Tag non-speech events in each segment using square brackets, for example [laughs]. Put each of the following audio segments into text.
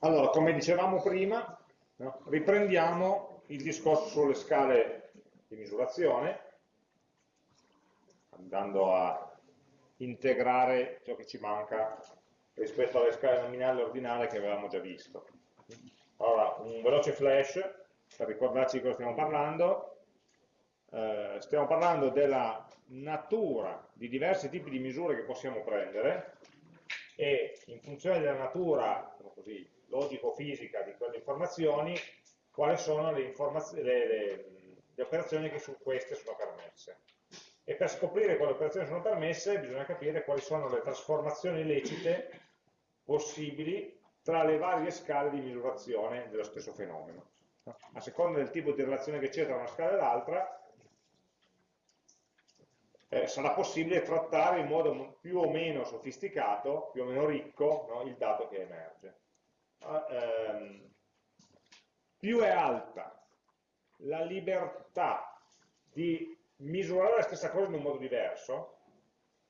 Allora, come dicevamo prima, no? riprendiamo il discorso sulle scale di misurazione, andando a integrare ciò che ci manca rispetto alle scale nominali ordinali che avevamo già visto. Allora, un veloce flash per ricordarci di cosa stiamo parlando. Eh, stiamo parlando della natura di diversi tipi di misure che possiamo prendere e in funzione della natura così, logico-fisica di quelle informazioni, quali sono le, le, le, le operazioni che su queste sono permesse. E per scoprire quali operazioni sono permesse bisogna capire quali sono le trasformazioni lecite possibili tra le varie scale di misurazione dello stesso fenomeno. A seconda del tipo di relazione che c'è tra una scala e l'altra, eh, sarà possibile trattare in modo più o meno sofisticato, più o meno ricco, no, il dato che emerge. Uh, ehm, più è alta la libertà di misurare la stessa cosa in un modo diverso,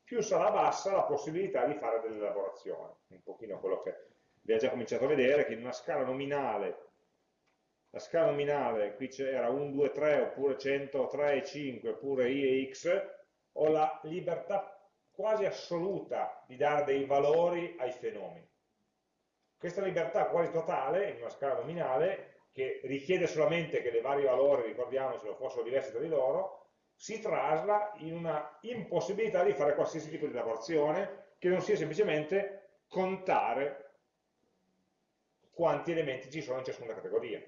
più sarà bassa la possibilità di fare delle elaborazioni. Un pochino quello che abbiamo già cominciato a vedere, che in una scala nominale, la scala nominale qui c'era 1, 2, 3, oppure 100, 3 e 5, oppure i e x, ho la libertà quasi assoluta di dare dei valori ai fenomeni. Questa libertà quasi totale, in una scala nominale, che richiede solamente che le vari valori, ricordiamocelo, fossero diversi tra di loro, si trasla in una impossibilità di fare qualsiasi tipo di lavorazione che non sia semplicemente contare quanti elementi ci sono in ciascuna categoria.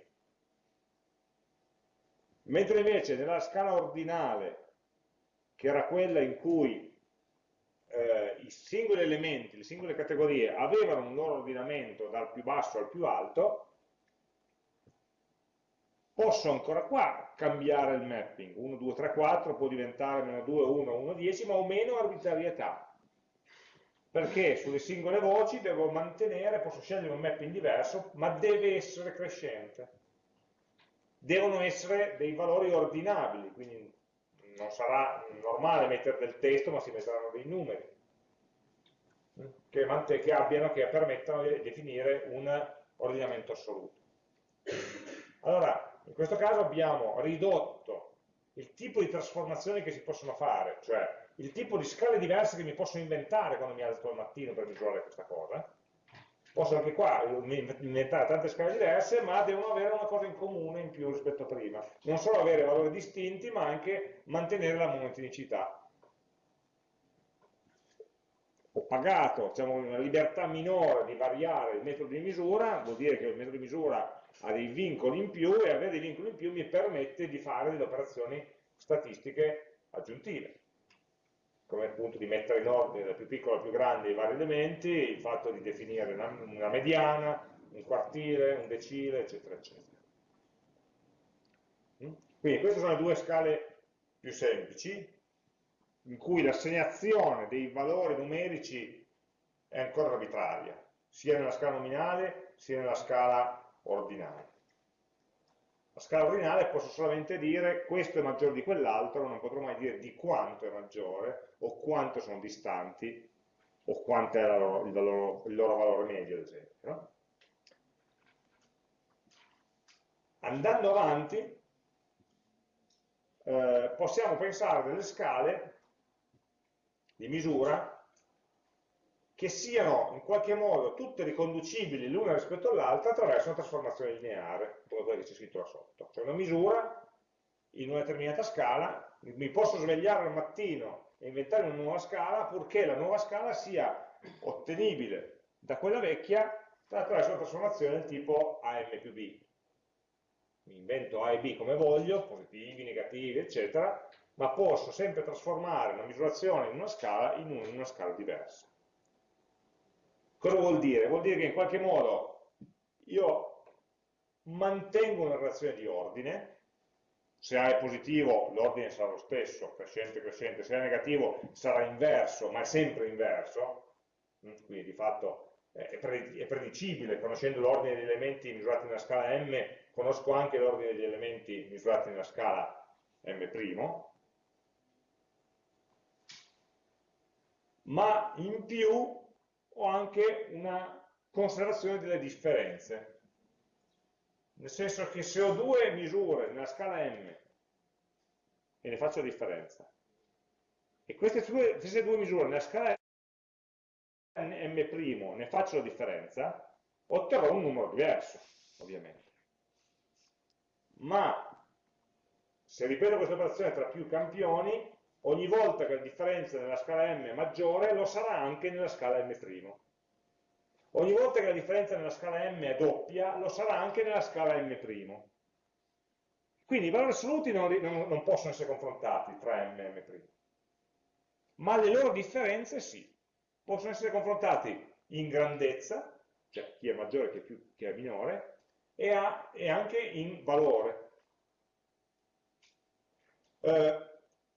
Mentre invece nella scala ordinale che era quella in cui eh, i singoli elementi, le singole categorie avevano un loro ordinamento dal più basso al più alto, posso ancora qua cambiare il mapping, 1, 2, 3, 4 può diventare meno 2, 1, 1, 10, ma ho meno arbitrarietà, perché sulle singole voci devo mantenere, posso scegliere un mapping diverso, ma deve essere crescente. Devono essere dei valori ordinabili, quindi non sarà normale mettere del testo, ma si metteranno dei numeri che, che abbiano, che permettano di definire un ordinamento assoluto. Allora, in questo caso abbiamo ridotto il tipo di trasformazioni che si possono fare, cioè il tipo di scale diverse che mi posso inventare quando mi alzo al mattino per misurare questa cosa, posso anche qua inventare tante scale diverse, ma devono avere una cosa in comune in più rispetto a prima. Non solo avere valori distinti, ma anche mantenere la monotonicità. Ho pagato diciamo, una libertà minore di variare il metodo di misura, vuol dire che il metodo di misura ha dei vincoli in più e avere dei vincoli in più mi permette di fare delle operazioni statistiche aggiuntive come appunto di mettere in ordine da più piccolo a più grande i vari elementi, il fatto di definire una, una mediana, un quartile, un decile, eccetera, eccetera. Mm? Quindi queste sono le due scale più semplici, in cui l'assegnazione dei valori numerici è ancora arbitraria, sia nella scala nominale sia nella scala ordinale. La scala ordinale posso solamente dire questo è maggiore di quell'altro, non potrò mai dire di quanto è maggiore, o quanto sono distanti, o quanto è loro, il, loro, il, loro, valore medio, ad esempio. No? Andando avanti, eh, possiamo pensare delle scale di misura che siano in qualche modo tutte riconducibili l'una rispetto all'altra attraverso una trasformazione lineare, come quella che c'è scritto là sotto. Cioè una misura in una determinata scala, mi posso svegliare al mattino e inventare una nuova scala purché la nuova scala sia ottenibile da quella vecchia attraverso una trasformazione del tipo AM più B. Mi invento A e B come voglio, positivi, negativi, eccetera, ma posso sempre trasformare una misurazione in una scala in una scala diversa. Cosa vuol dire? Vuol dire che in qualche modo io mantengo una relazione di ordine, se A è positivo l'ordine sarà lo stesso, crescente, crescente, se A è negativo sarà inverso, ma è sempre inverso, mm, quindi di fatto è predicibile, conoscendo l'ordine degli elementi misurati nella scala m, conosco anche l'ordine degli elementi misurati nella scala m', ma in più ho anche una conservazione delle differenze. Nel senso che se ho due misure nella scala m e ne faccio differenza, e queste due, queste due misure nella scala m' ne faccio la differenza, otterrò un numero diverso, ovviamente. Ma se ripeto questa operazione tra più campioni, ogni volta che la differenza nella scala m è maggiore, lo sarà anche nella scala m'. Ogni volta che la differenza nella scala m è doppia, lo sarà anche nella scala m'. Quindi i valori assoluti non, non, non possono essere confrontati tra m e m', ma le loro differenze sì. Possono essere confrontati in grandezza, cioè chi è maggiore, chi chi è minore, e, a, e anche in valore. Eh,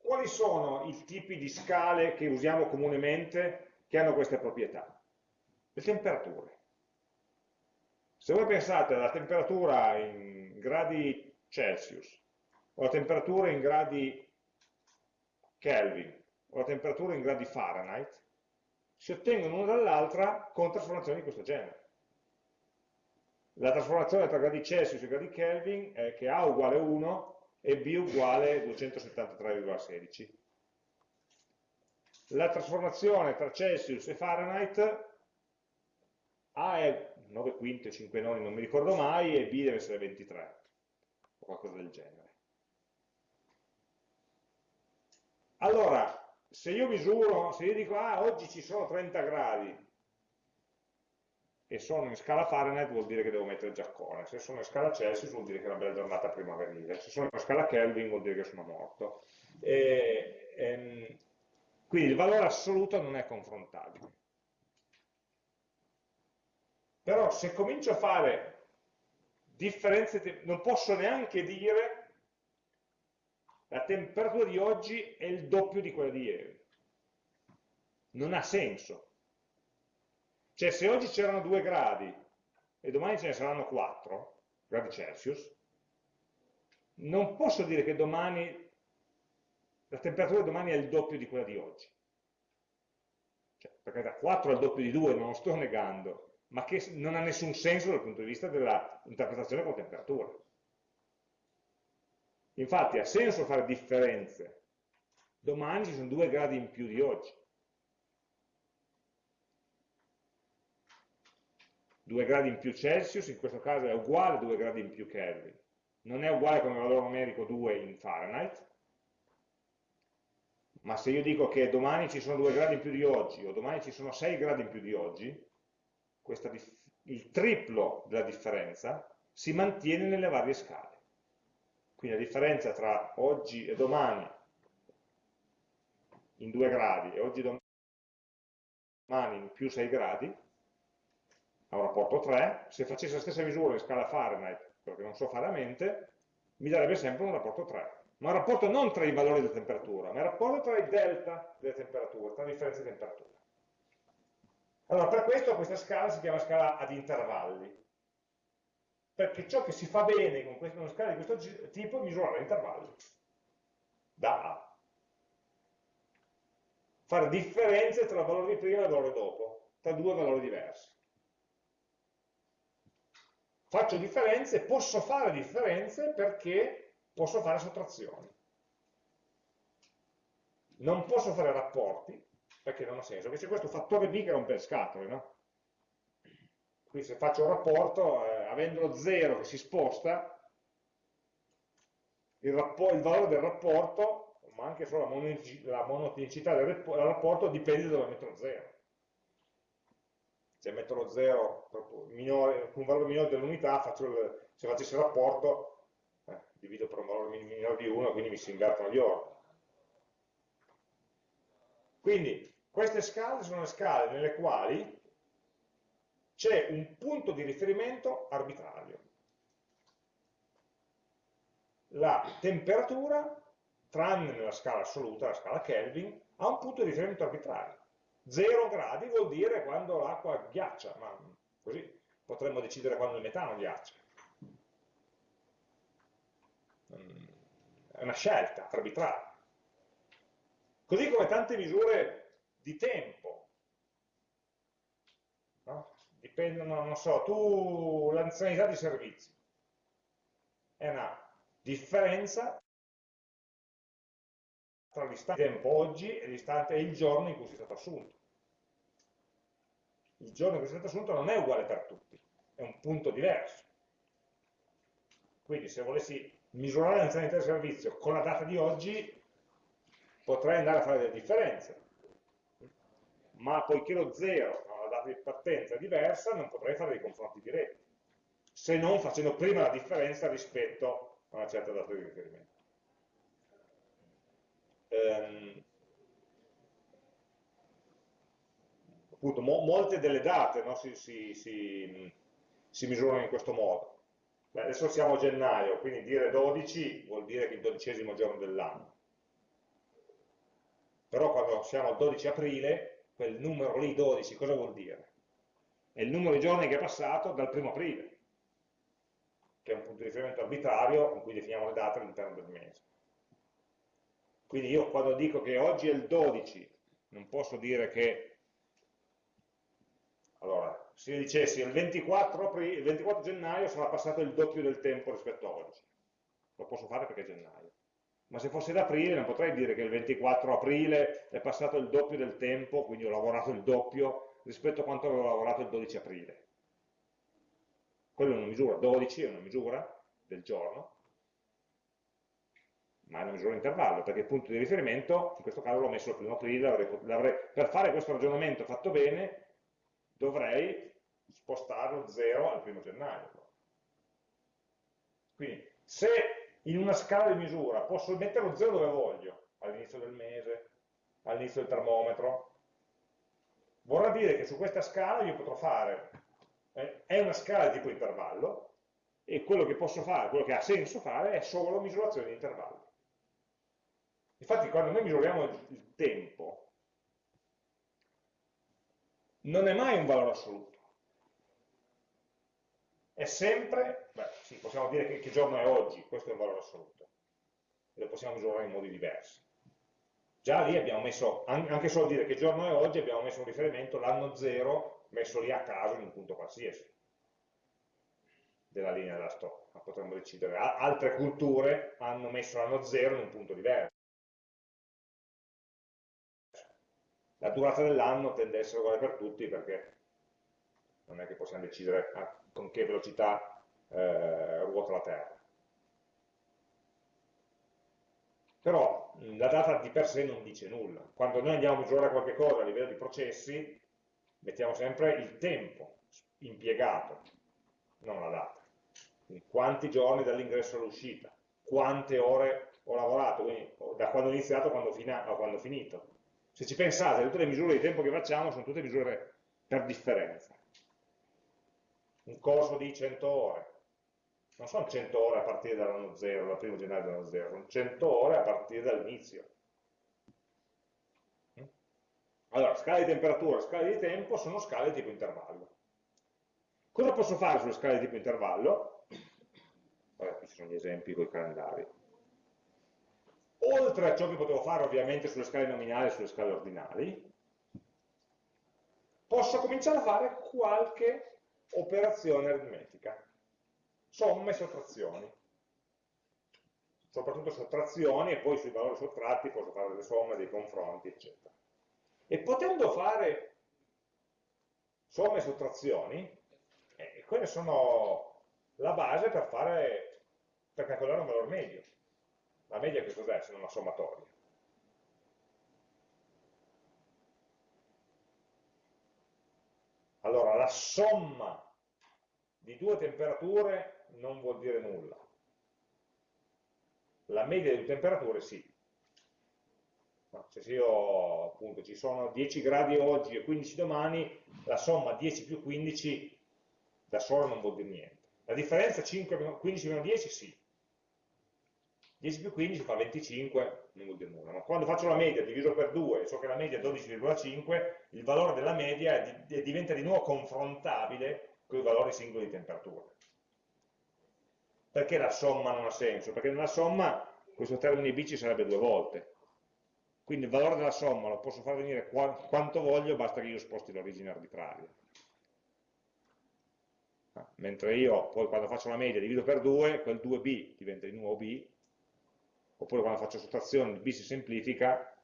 quali sono i tipi di scale che usiamo comunemente che hanno queste proprietà? Le temperature. Se voi pensate alla temperatura in gradi Celsius, o la temperatura in gradi Kelvin, o la temperatura in gradi Fahrenheit, si ottengono l'una dall'altra con trasformazioni di questo genere. La trasformazione tra gradi Celsius e gradi Kelvin è che A uguale 1 e B uguale 273,16. La trasformazione tra Celsius e Fahrenheit A è 9 quinte, 5 noni, non mi ricordo mai, e B deve essere 23, o qualcosa del genere. Allora, se io misuro, se io dico, ah, oggi ci sono 30 gradi, e sono in scala Fahrenheit vuol dire che devo mettere il giaccone, se sono in scala Celsius vuol dire che è una bella giornata primaverile, se sono in scala Kelvin vuol dire che sono morto. E, ehm, quindi il valore assoluto non è confrontabile. Però se comincio a fare differenze, non posso neanche dire la temperatura di oggi è il doppio di quella di ieri. Non ha senso. Cioè se oggi c'erano 2 gradi e domani ce ne saranno 4 gradi Celsius, non posso dire che domani la temperatura di domani è il doppio di quella di oggi. Cioè, perché da 4 al doppio di 2 non lo sto negando, ma che non ha nessun senso dal punto di vista dell'interpretazione con temperatura. Infatti ha senso fare differenze. Domani ci sono 2 gradi in più di oggi. 2 gradi in più Celsius, in questo caso è uguale a 2 gradi in più Kelvin. Non è uguale come valore numerico 2 in Fahrenheit, ma se io dico che domani ci sono 2 gradi in più di oggi, o domani ci sono 6 gradi in più di oggi, il triplo della differenza si mantiene nelle varie scale. Quindi la differenza tra oggi e domani in 2 gradi e oggi e domani in più 6 gradi a un rapporto 3, se facessi la stessa misura in scala Fahrenheit, perché non so fare a mente, mi darebbe sempre un rapporto 3. Ma un rapporto non tra i valori della temperatura, ma un rapporto tra i delta delle temperature, tra le differenze di temperatura. Allora, per questo questa scala si chiama scala ad intervalli, perché ciò che si fa bene con una scala di questo tipo è misurare intervalli, da A. Fare differenze tra il valore di prima e il valore dopo, tra due valori diversi faccio differenze, posso fare differenze perché posso fare sottrazioni. Non posso fare rapporti, perché non ha senso, c'è questo fattore B che rompe le scatole, no? Quindi se faccio un rapporto, eh, avendo lo 0 che si sposta, il, il, valore del rapporto, ma anche solo la monotonicità del rapporto, dipende da dove metto lo 0 se metto lo 0 minore, un valore minore dell'unità, se facessi il rapporto, eh, divido per un valore minore di 1, quindi mi si invertono gli ordini. Quindi queste scale sono le scale nelle quali c'è un punto di riferimento arbitrario. La temperatura, tranne nella scala assoluta, la scala Kelvin, ha un punto di riferimento arbitrario. 0 gradi vuol dire quando l'acqua ghiaccia, ma così potremmo decidere quando il metano ghiaccia. Mm, è una scelta arbitraria. Così come tante misure di tempo. No? dipendono, non so, tu l'anzianità di servizi è una differenza tra l'istante tempo oggi e l'istante il giorno in cui sei stato assunto. Il giorno in cui sei stato assunto non è uguale per tutti, è un punto diverso. Quindi se volessi misurare l'anzianità di servizio con la data di oggi, potrei andare a fare delle differenze. Ma poiché lo 0 ha una data di partenza diversa, non potrei fare dei confronti diretti, se non facendo prima la differenza rispetto a una certa data di riferimento. Ehm, appunto, mo molte delle date no, si, si, si, si misurano in questo modo. Beh, adesso siamo a gennaio, quindi dire 12 vuol dire che è il dodicesimo giorno dell'anno. Però quando siamo al 12 aprile, quel numero lì 12 cosa vuol dire? È il numero di giorni che è passato dal primo aprile, che è un punto di riferimento arbitrario con cui definiamo le date all'interno del mese. Quindi io quando dico che oggi è il 12, non posso dire che, allora, se io dicessi il 24, aprile, il 24 gennaio sarà passato il doppio del tempo rispetto a oggi. Lo posso fare perché è gennaio. Ma se fosse d'aprile non potrei dire che il 24 aprile è passato il doppio del tempo, quindi ho lavorato il doppio rispetto a quanto avevo lavorato il 12 aprile. Quello è una misura, 12 è una misura del giorno, ma è una misura di intervallo, perché il punto di riferimento, in questo caso l'ho messo il primo aprile, per fare questo ragionamento fatto bene, dovrei spostare lo 0 al primo gennaio. Quindi, se in una scala di misura posso mettere lo 0 dove voglio, all'inizio del mese, all'inizio del termometro, vorrà dire che su questa scala io potrò fare, eh, è una scala di tipo intervallo, e quello che posso fare, quello che ha senso fare, è solo misurazione di intervallo. Infatti quando noi misuriamo il tempo, non è mai un valore assoluto. È sempre, beh, sì, possiamo dire che, che giorno è oggi, questo è un valore assoluto. E lo possiamo misurare in modi diversi. Già lì abbiamo messo, anche solo dire che giorno è oggi, abbiamo messo un riferimento, l'anno 0, messo lì a caso in un punto qualsiasi della linea della storia. Potremmo decidere, altre culture hanno messo l'anno 0 in un punto diverso. La durata dell'anno tende a essere uguale per tutti perché non è che possiamo decidere con che velocità eh, ruota la Terra. Però la data di per sé non dice nulla. Quando noi andiamo a misurare qualche cosa a livello di processi, mettiamo sempre il tempo impiegato, non la data. Quindi quanti giorni dall'ingresso all'uscita, quante ore ho lavorato, quindi da quando ho iniziato a quando, a quando ho finito se ci pensate, tutte le misure di tempo che facciamo sono tutte misure per differenza. Un corso di 100 ore. Non sono 100 ore a partire dall'anno 0, dal primo gennaio dell'anno 0, sono 100 ore a partire dall'inizio. Allora, scale di temperatura scale di tempo sono scale di tipo intervallo. Cosa posso fare sulle scale di tipo intervallo? Vabbè, qui ci sono gli esempi con i calendari oltre a ciò che potevo fare ovviamente sulle scale nominali e sulle scale ordinali, posso cominciare a fare qualche operazione aritmetica, somme e sottrazioni. Soprattutto sottrazioni e poi sui valori sottratti posso fare delle somme, dei confronti, eccetera. E potendo fare somme e sottrazioni, eh, quelle sono la base per, fare, per calcolare un valore medio. La media che cos'è se non una sommatoria? Allora, la somma di due temperature non vuol dire nulla. La media di due temperature sì. No, se io appunto ci sono 10 gradi oggi e 15 domani, la somma 10 più 15 da sola non vuol dire niente. La differenza 5, 15 meno 10 sì, 10 più 15 fa 25, non vuol dire nulla, ma quando faccio la media diviso per 2 e so che la media è 12,5, il valore della media diventa di nuovo confrontabile con i valori singoli di temperatura. Perché la somma non ha senso? Perché nella somma questo termine b ci sarebbe due volte. Quindi il valore della somma lo posso far venire quanto voglio, basta che io sposti l'origine arbitraria. mentre io poi quando faccio la media divido per 2, quel 2b diventa di nuovo b, oppure quando faccio sottrazione il b si semplifica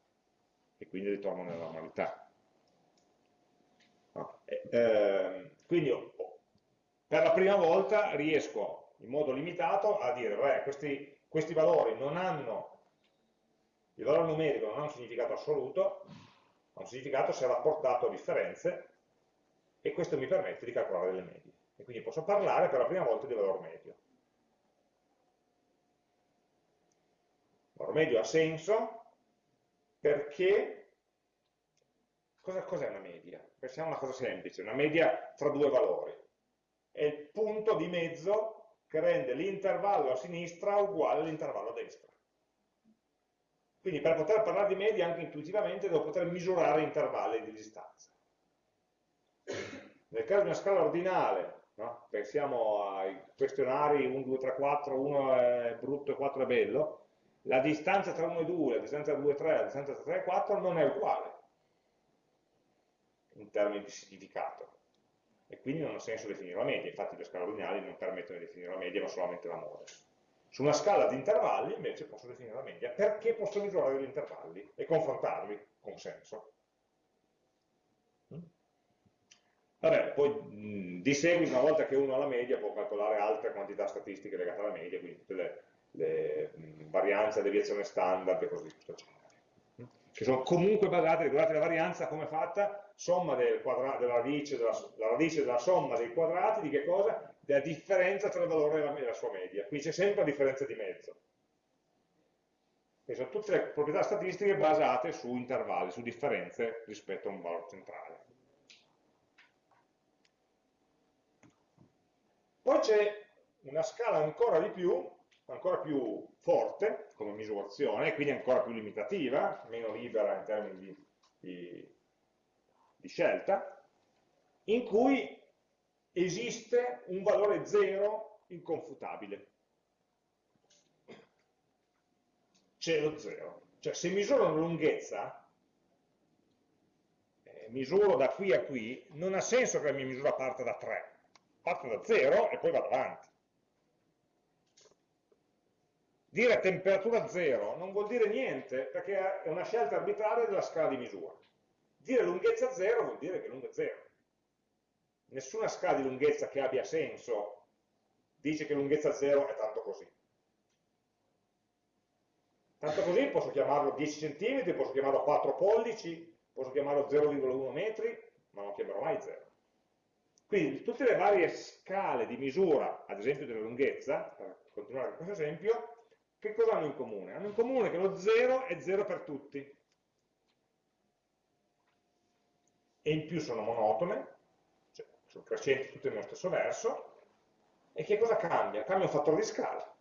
e quindi ritorno nella normalità. No. E, eh, quindi per la prima volta riesco in modo limitato a dire, beh, questi, questi valori non hanno, il valore numerico non ha un significato assoluto, ha un significato se rapportato a differenze, e questo mi permette di calcolare delle medie. E quindi posso parlare per la prima volta di valore medio. Il valore medio ha senso perché cos'è una media? Pensiamo a una cosa semplice, una media tra due valori. È il punto di mezzo che rende l'intervallo a sinistra uguale all'intervallo a destra. Quindi per poter parlare di media anche intuitivamente devo poter misurare intervalli di distanza. Nel caso di una scala ordinale, no? pensiamo ai questionari 1, 2, 3, 4, 1 è brutto e 4 è bello, la distanza tra 1 e 2, la distanza tra 2 e 3, la distanza tra 3 e 4 non è uguale in termini di significato e quindi non ha senso definire la media, infatti le scale ordinali non permettono di definire la media ma solamente la moda. Su una scala di intervalli invece posso definire la media perché posso misurare gli intervalli e confrontarli con senso. Mm? Vabbè, poi mh, di seguito, una volta che uno ha la media, può calcolare altre quantità statistiche legate alla media, quindi tutte le, le mh, varianze, deviazione standard e così via, eccetera. Che sono comunque basate, ricordate la varianza come è fatta? Somma del della, radice, della, la radice della somma dei quadrati di che cosa? Della differenza tra il valore e la, la sua media. Quindi c'è sempre la differenza di mezzo. Quindi sono tutte le proprietà statistiche basate su intervalli, su differenze rispetto a un valore centrale. Poi c'è una scala ancora di più, ancora più forte come misurazione, quindi ancora più limitativa, meno libera in termini di, di, di scelta, in cui esiste un valore zero inconfutabile. C'è lo zero. Cioè se misuro una lunghezza, eh, misuro da qui a qui, non ha senso che la mia misura parta da 3 parto da 0 e poi vado avanti. Dire temperatura 0 non vuol dire niente perché è una scelta arbitraria della scala di misura. Dire lunghezza 0 vuol dire che lunga è 0. Nessuna scala di lunghezza che abbia senso dice che lunghezza 0 è tanto così. Tanto così posso chiamarlo 10 cm, posso chiamarlo 4 pollici, posso chiamarlo 0,1 metri, ma non chiamerò mai 0. Quindi tutte le varie scale di misura, ad esempio della lunghezza, per continuare con questo esempio, che cosa hanno in comune? Hanno in comune che lo 0 è 0 per tutti. E in più sono monotone, cioè sono crescenti tutte nello stesso verso, e che cosa cambia? Cambia un fattore di scala.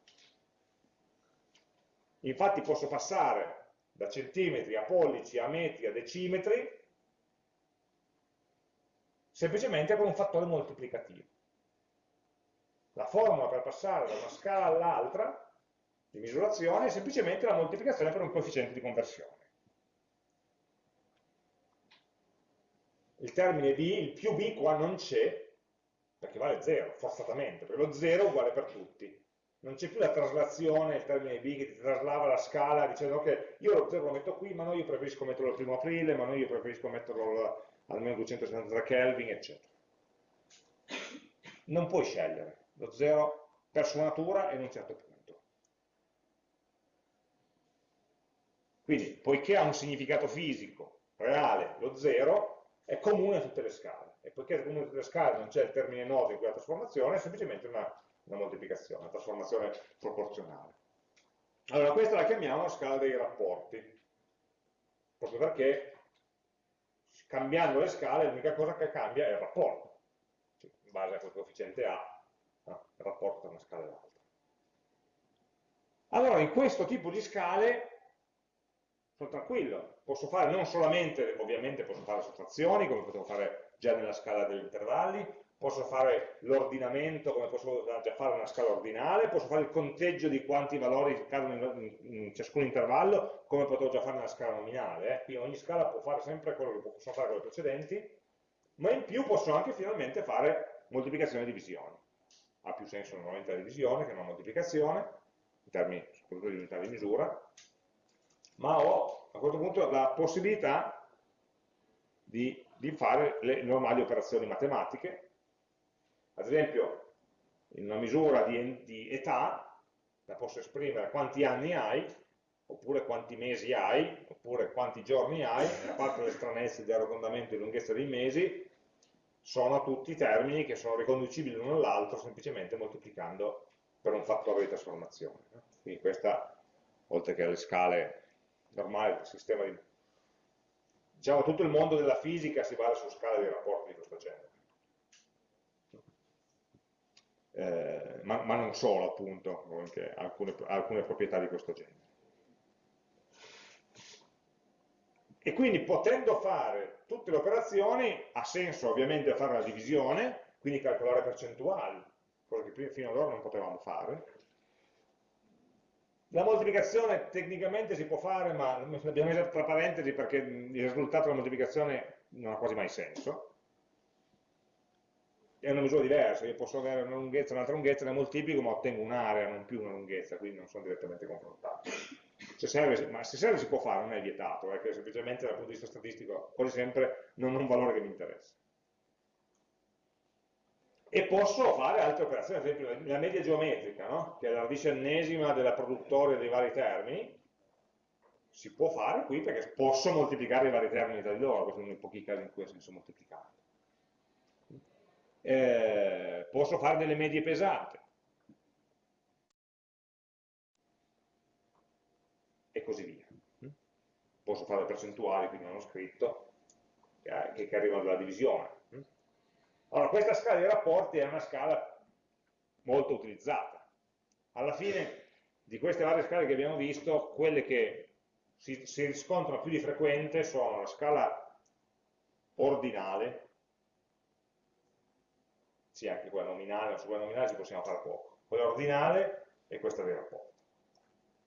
Infatti posso passare da centimetri a pollici, a metri, a decimetri, semplicemente con un fattore moltiplicativo. La formula per passare da una scala all'altra di misurazione è semplicemente la moltiplicazione per un coefficiente di conversione. Il termine b, il più b qua non c'è, perché vale 0, forzatamente, perché lo 0 è uguale per tutti. Non c'è più la traslazione, il termine b che ti traslava la scala dicendo che io lo 0 lo metto qui, ma no, io preferisco metterlo il primo aprile, ma no, io preferisco metterlo almeno 273 Kelvin, eccetera. Non puoi scegliere, lo 0 per sua natura è in un certo punto. Quindi, poiché ha un significato fisico reale, lo 0 è comune a tutte le scale, e poiché è comune a tutte le scale non c'è il termine nodo in quella trasformazione, è semplicemente una, una moltiplicazione, una trasformazione proporzionale. Allora, questa la chiamiamo la scala dei rapporti, proprio perché cambiando le scale l'unica cosa che cambia è il rapporto, cioè, in base a quel coefficiente A, no? il rapporto tra una scala e l'altra. Allora, in questo tipo di scale sono tranquillo, posso fare non solamente, ovviamente posso fare sottrazioni, come potevo fare già nella scala degli intervalli, posso fare l'ordinamento come posso già fare una scala ordinale, posso fare il conteggio di quanti valori cadono in, ciascun intervallo come potevo già fare nella scala nominale, eh. quindi ogni scala può fare sempre quello che possono fare con le precedenti, ma in più posso anche finalmente fare moltiplicazione e divisione. ha più senso normalmente la divisione che non la moltiplicazione, in termini soprattutto di unità di misura, ma ho a questo punto la possibilità di, di fare le normali operazioni matematiche, ad esempio in una misura di, di età la posso esprimere quanti anni hai, oppure quanti mesi hai, oppure quanti giorni hai, a parte le stranezze di arrotondamento e lunghezza dei mesi, sono tutti termini che sono riconducibili l'uno all'altro semplicemente moltiplicando per un fattore di trasformazione. Quindi questa, oltre che alle scale normali del sistema di... Diciamo, tutto il mondo della fisica si basa su scale di rapporti di questo genere. Eh, ma, ma, non solo, appunto, anche alcune, alcune proprietà di questo genere. E quindi potendo fare tutte le operazioni, ha senso ovviamente fare la divisione, quindi calcolare percentuali, cosa che fino ad ora non potevamo fare. La moltiplicazione tecnicamente si può fare, ma l'abbiamo messo tra parentesi perché il risultato della moltiplicazione non ha quasi mai senso. È una misura diversa, io posso avere una lunghezza e un'altra lunghezza, la moltiplico ma ottengo un'area, non più una lunghezza, quindi non sono direttamente confrontabili se serve, ma se serve si può fare, non è vietato, è che semplicemente dal punto di vista statistico quasi sempre non ha un valore che mi interessa. E posso fare altre operazioni, ad esempio la media geometrica, no? che è la radice ennesima della produttoria dei vari termini, si può fare qui perché posso moltiplicare i vari termini tra di loro, questo è uno dei pochi casi in cui ha senso moltiplicare. Eh, posso fare delle medie pesate, e così via. Posso fare le percentuali, quindi non ho scritto, che, che arrivano dalla divisione. Allora, questa scala dei rapporti è una scala molto utilizzata. Alla fine di queste varie scale che abbiamo visto, quelle che si, si riscontrano più di frequente sono la scala ordinale, sì, anche quella nominale, ma su quella nominale ci possiamo fare poco, quella ordinale e questa dei rapporti.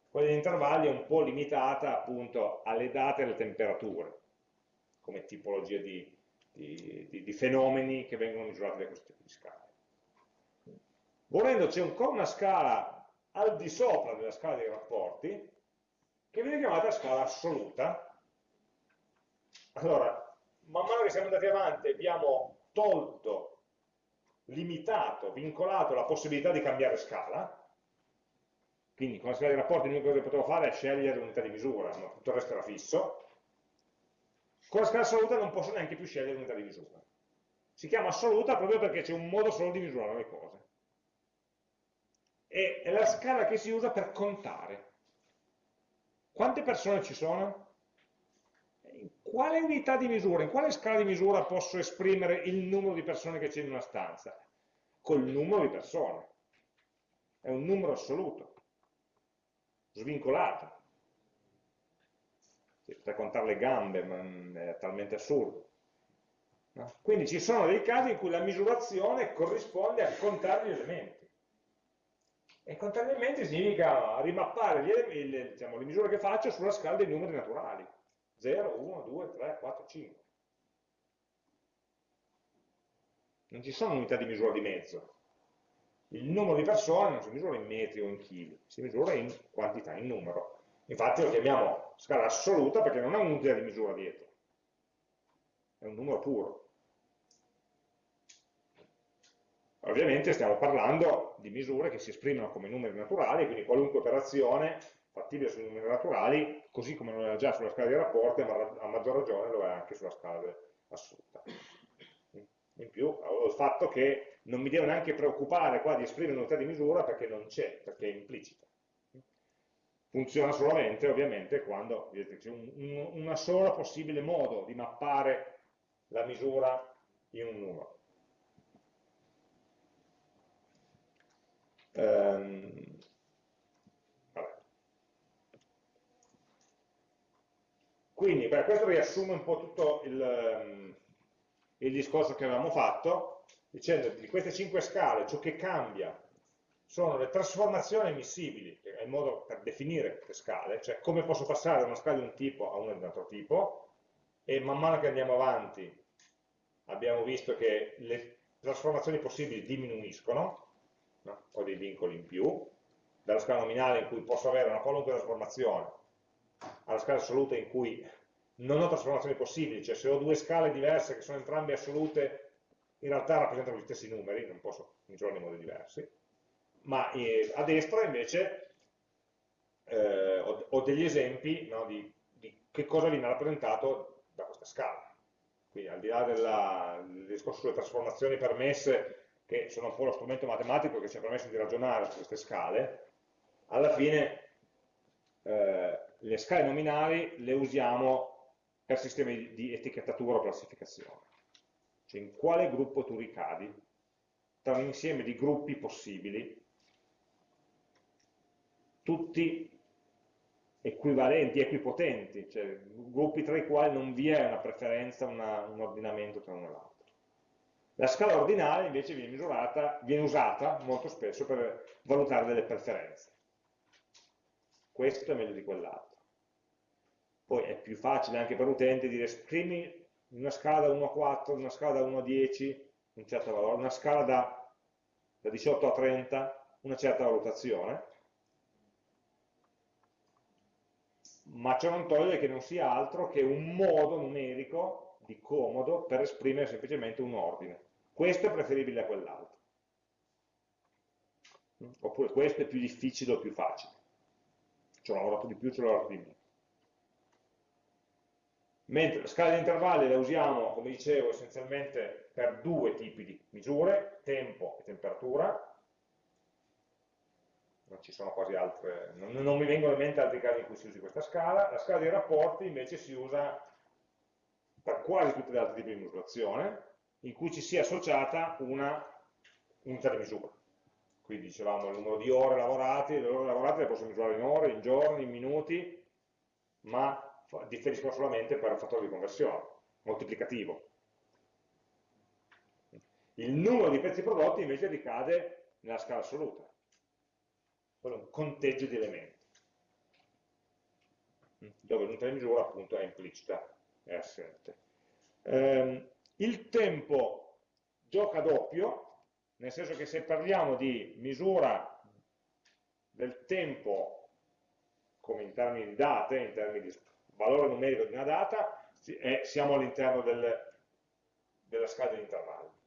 Quella degli intervalli è un po' limitata appunto alle date e alle temperature, come tipologia di, di, di, di fenomeni che vengono misurati da questo tipo di scale. Volendo c'è ancora una scala al di sopra della scala dei rapporti, che viene chiamata scala assoluta. Allora, man mano che siamo andati avanti abbiamo tolto, limitato, vincolato la possibilità di cambiare scala, quindi con la scala di rapporti l'unica cosa che potevo fare è scegliere l'unità di misura, ma tutto il resto era fisso. Con la scala assoluta non posso neanche più scegliere l'unità di misura. Si chiama assoluta proprio perché c'è un modo solo di misurare le cose. E è la scala che si usa per contare. Quante persone ci sono? In quale unità di misura, in quale scala di misura posso esprimere il numero di persone che c'è in una stanza? Col numero di persone. È un numero assoluto svincolata. Potrei contare le gambe, ma è talmente assurdo. No? Quindi ci sono dei casi in cui la misurazione corrisponde a contare gli elementi. E contare gli elementi significa rimappare gli, le, diciamo, le misure che faccio sulla scala dei numeri naturali. 0, 1, 2, 3, 4, 5. Non ci sono unità di misura di mezzo il numero di persone non si misura in metri o in chili, si misura in quantità, in numero. Infatti lo chiamiamo scala assoluta perché non ha un'unità di misura dietro, è un numero puro. Ovviamente stiamo parlando di misure che si esprimono come numeri naturali, quindi qualunque operazione fattibile sui numeri naturali, così come lo è già sulla scala dei rapporti, ma a maggior ragione lo è anche sulla scala assoluta. In più, il fatto che non mi devo neanche preoccupare qua di esprimere un'unità di misura perché non c'è, perché è implicita. Funziona solamente ovviamente quando c'è un, un, una sola possibile modo di mappare la misura in un numero. Um, Quindi, beh, questo riassume un po' tutto il, ehm, il discorso che avevamo fatto dicendo di queste cinque scale ciò che cambia sono le trasformazioni ammissibili, che è il modo per definire le scale, cioè come posso passare da una scala di un tipo a una di un altro tipo, e man mano che andiamo avanti abbiamo visto che le trasformazioni possibili diminuiscono, no? ho dei vincoli in più, dalla scala nominale in cui posso avere una qualunque trasformazione, alla scala assoluta in cui non ho trasformazioni possibili, cioè se ho due scale diverse che sono entrambe assolute, in realtà rappresentano gli stessi numeri, non posso misurarli in modi diversi, ma eh, a destra invece eh, ho, ho, degli esempi no, di, di, che cosa viene rappresentato da questa scala. Quindi al di là della, del discorso sulle trasformazioni permesse, che sono un po' lo strumento matematico che ci ha permesso di ragionare su queste scale, alla fine eh, le scale nominali le usiamo per sistemi di etichettatura o classificazione. Cioè in quale gruppo tu ricadi tra un insieme di gruppi possibili, tutti equivalenti, equipotenti, cioè gruppi tra i quali non vi è una preferenza, una, un ordinamento tra uno e l'altro. La scala ordinale invece viene, misurata, viene usata molto spesso per valutare delle preferenze. Questo è meglio di quell'altro. Poi è più facile anche per l'utente dire scrivi una scala da 1 a 4, una scala da 1 a 10, un certo valore, una scala da, da 18 a 30, una certa valutazione, ma ciò non toglie che non sia altro che un modo numerico di comodo per esprimere semplicemente un ordine. Questo è preferibile a quell'altro. Oppure questo è più difficile o più facile. Ci ho lavorato di più, ci ho lavorato di meno. Mentre la scala di intervalli la usiamo, come dicevo, essenzialmente per due tipi di misure, tempo e temperatura, non ci sono quasi altre, non, non, mi vengono in mente altri casi in cui si usi questa scala, la scala dei rapporti invece si usa per quasi tutti gli altri tipi di misurazione, in cui ci sia associata una unità di misura. Quindi dicevamo il numero di ore lavorate, le ore lavorate le posso misurare in ore, in giorni, in minuti, ma differiscono solamente per un fattore di conversione, moltiplicativo. Il numero di pezzi prodotti invece ricade nella scala assoluta quello è un conteggio di elementi, dove l'unità di misura appunto è implicita, è assente. Eh, il tempo gioca doppio, nel senso che se parliamo di misura del tempo come in termini di date, in termini di valore numerico di una data, siamo all'interno del, della scala degli intervalli.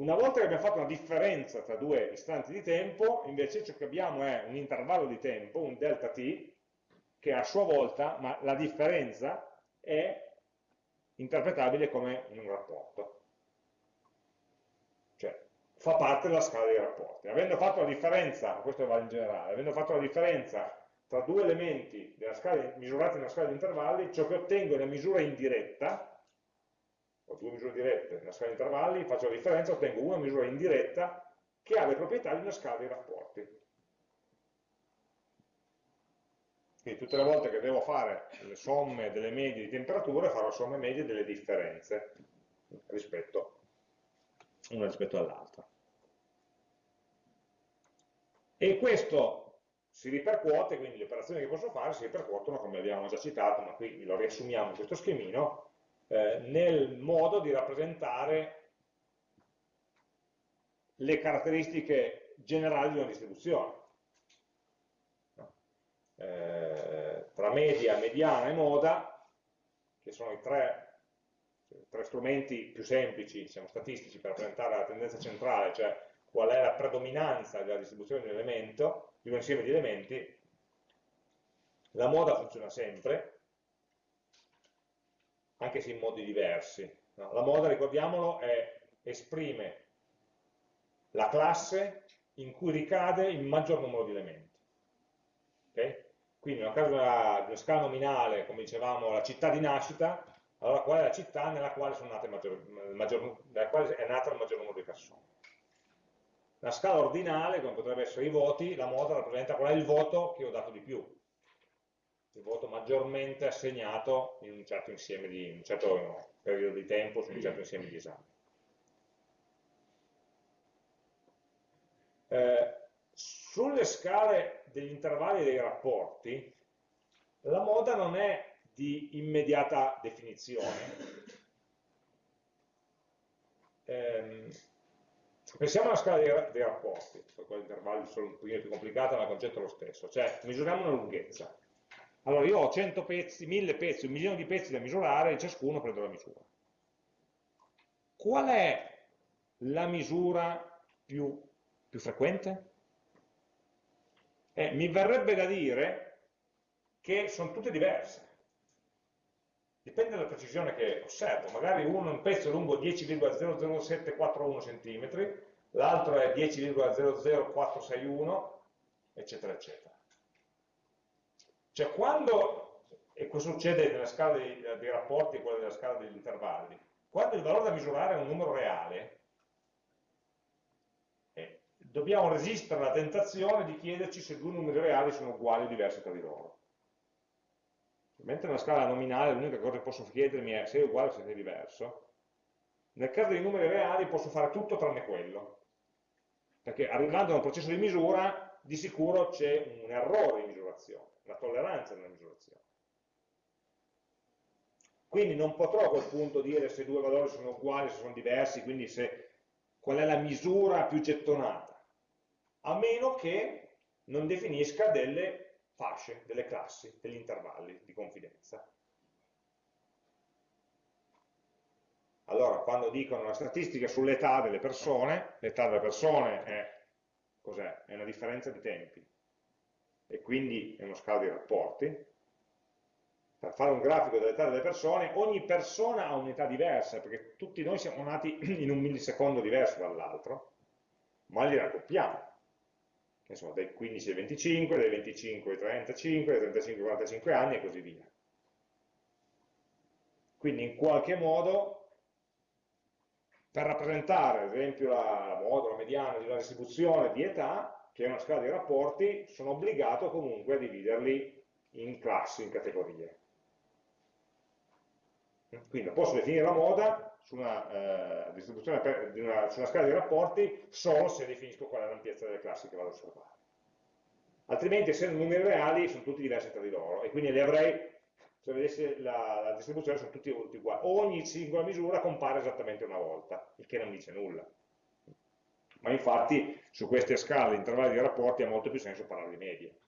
Una volta che abbiamo fatto una differenza tra due istanti di tempo, invece ciò che abbiamo è un intervallo di tempo, un delta t, che a sua volta, ma la differenza è interpretabile come un rapporto. Cioè, fa parte della scala dei rapporti. Avendo fatto la differenza, questo vale in generale, avendo fatto la differenza tra due elementi scala, misurati nella scala di intervalli, ciò che ottengo è una misura indiretta ho due misure dirette nella scala di intervalli, faccio la differenza, ottengo una misura indiretta che ha le proprietà di una scala di rapporti. Quindi tutte le volte che devo fare le somme delle medie di temperature, farò somme medie delle differenze rispetto, una rispetto all'altra. E questo si ripercuote, quindi le operazioni che posso fare si ripercuotono, come abbiamo già citato, ma qui lo riassumiamo in questo schemino, eh, nel modo di rappresentare le caratteristiche generali di una distribuzione. Eh, tra media, mediana e moda, che sono i tre, tre strumenti più semplici, diciamo, statistici, per rappresentare la tendenza centrale, cioè qual è la predominanza della distribuzione di un elemento, di un insieme di elementi, la moda funziona sempre, anche se in modi diversi. No? La moda, ricordiamolo, è, esprime la classe in cui ricade il maggior numero di elementi. Okay? Quindi nel caso di una scala nominale, come dicevamo, la città di nascita, allora qual è la città nella quale, maggior, maggior, nella quale è nato il maggior numero di persone. La scala ordinale, come potrebbe essere i voti, la moda rappresenta qual è il voto che ho dato di più, il voto maggiormente assegnato in un certo di, un certo periodo di tempo su un certo insieme di esami. Eh, sulle scale degli intervalli dei rapporti, la moda non è di immediata definizione. Eh, Pensiamo alla scala dei, dei rapporti, poi gli intervalli sono un pochino più complicati, ma il concetto è lo stesso, cioè misuriamo una lunghezza. Allora io ho 100 pezzi, 1000 pezzi, un milione di pezzi da misurare e ciascuno prendo la misura. Qual è la misura più, più frequente? Eh, mi verrebbe da dire che sono tutte diverse. Dipende dalla precisione che osservo. Magari uno un pezzo è lungo 10,00741 cm, l'altro è 10,00461, eccetera, eccetera. Cioè quando, e questo succede nella scala dei, dei rapporti e quella della scala degli intervalli, quando il valore da misurare è un numero reale, eh, dobbiamo resistere alla tentazione di chiederci se due numeri reali sono uguali o diversi tra di loro. Mentre nella scala nominale l'unica cosa che posso chiedermi è se è uguale o se è diverso, nel caso dei numeri reali posso fare tutto tranne quello. Perché arrivando a un processo di misura, di sicuro c'è un errore di misurazione, una tolleranza nella misurazione. Quindi non potrò a quel punto dire se due valori sono uguali, se sono diversi, quindi se, qual è la misura più gettonata, a meno che non definisca delle fasce, delle classi, degli intervalli di confidenza. Allora, quando dicono la statistica sull'età delle persone, l'età delle persone è, è, una differenza di tempi, e quindi è uno scala di rapporti, per fare un grafico dell'età delle persone, ogni persona ha un'età diversa, perché tutti noi siamo nati [clears throat] in un millisecondo diverso dall'altro, ma li raccoppiamo insomma, dai 15 ai 25, dai 25 ai 35, dai 35 ai 45 anni e così via. Quindi in qualche modo, per rappresentare ad esempio la, la modulo, mediana di una distribuzione di età, che è una scala di rapporti, sono obbligato comunque a dividerli in classi, in categorie. Quindi posso definire la moda su una, eh, distribuzione per, una, su una scala di rapporti solo se definisco qual è l'ampiezza delle classi che vado a osservare. Altrimenti, essendo numeri reali, sono tutti diversi tra di loro, e quindi li avrei, se vedessi la, la distribuzione, sono tutti uguali. Ogni singola misura compare esattamente una volta, il che non dice nulla. Ma infatti, su queste scale, intervalli di rapporti, ha molto più senso parlare di medie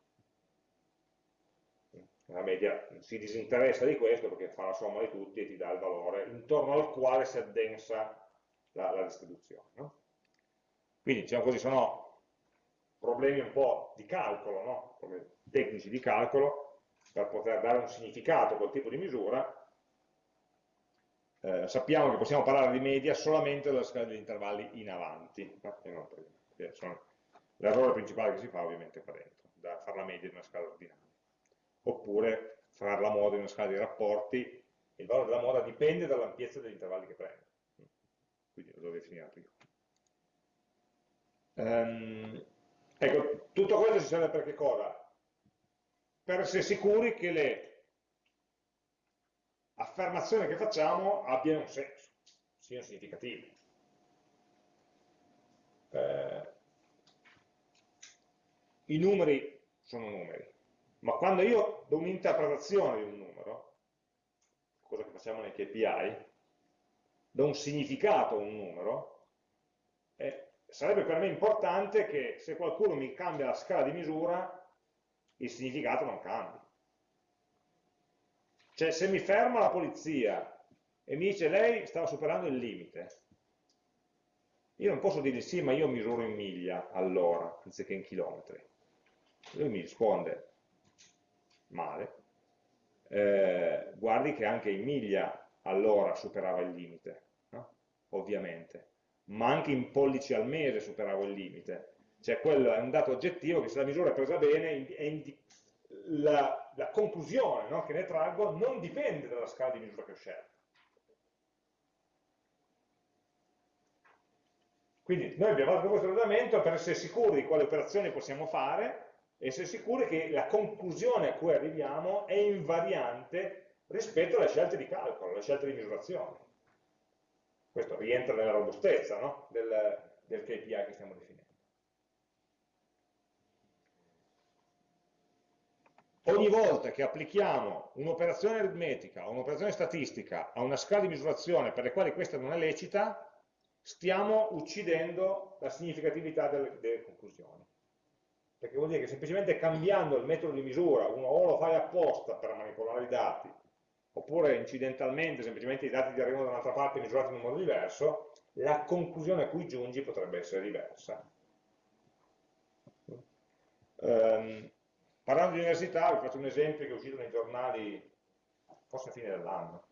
la media si disinteressa di questo perché fa la somma di tutti e ti dà il valore intorno al quale si addensa la, la distribuzione. No? Quindi, diciamo così, sono problemi un po' di calcolo, no? tecnici di calcolo, per poter dare un significato a quel tipo di misura, eh, sappiamo che possiamo parlare di media solamente dalla scala degli intervalli in avanti. L'errore principale che si fa ovviamente è qua dentro, da fare la media di una scala ordinaria oppure fare la moda in una scala di rapporti, il valore della moda dipende dall'ampiezza degli intervalli che prendo. Quindi lo devo definire prima. Um, ecco, tutto questo ci serve per che cosa? Per essere sicuri che le affermazioni che facciamo abbiano un senso, siano significative. Eh, I numeri sono numeri, ma quando io do un'interpretazione di un numero, cosa che facciamo nei KPI, do un significato a un numero, eh, sarebbe per me importante che se qualcuno mi cambia la scala di misura, il significato non cambi. Cioè se mi ferma la polizia e mi dice lei stava superando il limite, io non posso dirgli sì, ma io misuro in miglia all'ora, anziché in chilometri. Lui mi risponde, male, eh, guardi che anche in miglia all'ora superava il limite, no? ovviamente, ma anche in pollici al mese superava il limite, cioè quello è un dato oggettivo che se la misura è presa bene, è la, la, conclusione no, che ne traggo non dipende dalla scala di misura che ho scelto. Quindi noi abbiamo fatto questo ragionamento per essere sicuri di quali operazioni possiamo fare essere sicuri che la conclusione a cui arriviamo è invariante rispetto alle scelte di calcolo, alle scelte di misurazione. Questo rientra nella robustezza no? del, del KPI che stiamo definendo. Ogni volta che applichiamo un'operazione aritmetica o un'operazione statistica a una scala di misurazione per le quali questa non è lecita, stiamo uccidendo la significatività delle, delle conclusioni. Perché vuol dire che semplicemente cambiando il metodo di misura, uno o lo fai apposta per manipolare i dati, oppure incidentalmente, semplicemente i dati ti arrivano da un'altra parte misurati in un modo diverso, la conclusione a cui giungi potrebbe essere diversa. Um, parlando di università, vi faccio un esempio che è uscito nei giornali forse a fine dell'anno.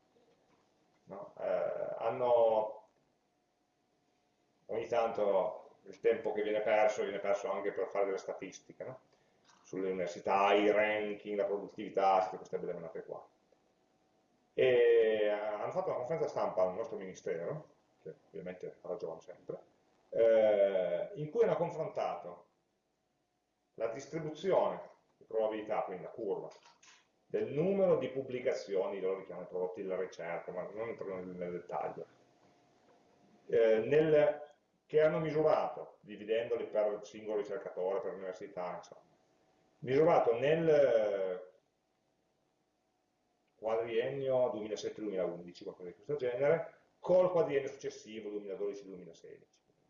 No? Eh, hanno ogni tanto il tempo che viene perso viene perso anche per fare delle statistiche no? sulle università, i ranking, la produttività, tutte queste belle menate qua. E hanno fatto una conferenza stampa al nostro ministero, che ovviamente ha ragione sempre, eh, in cui hanno confrontato la distribuzione di probabilità, quindi la curva, del numero di pubblicazioni, loro li chiamano prodotti della ricerca, ma non entro nel dettaglio, eh, nel, che hanno misurato, dividendoli per singolo ricercatore, per università, insomma, misurato nel quadriennio 2007-2011, qualcosa di questo genere, col quadriennio successivo 2012-2016.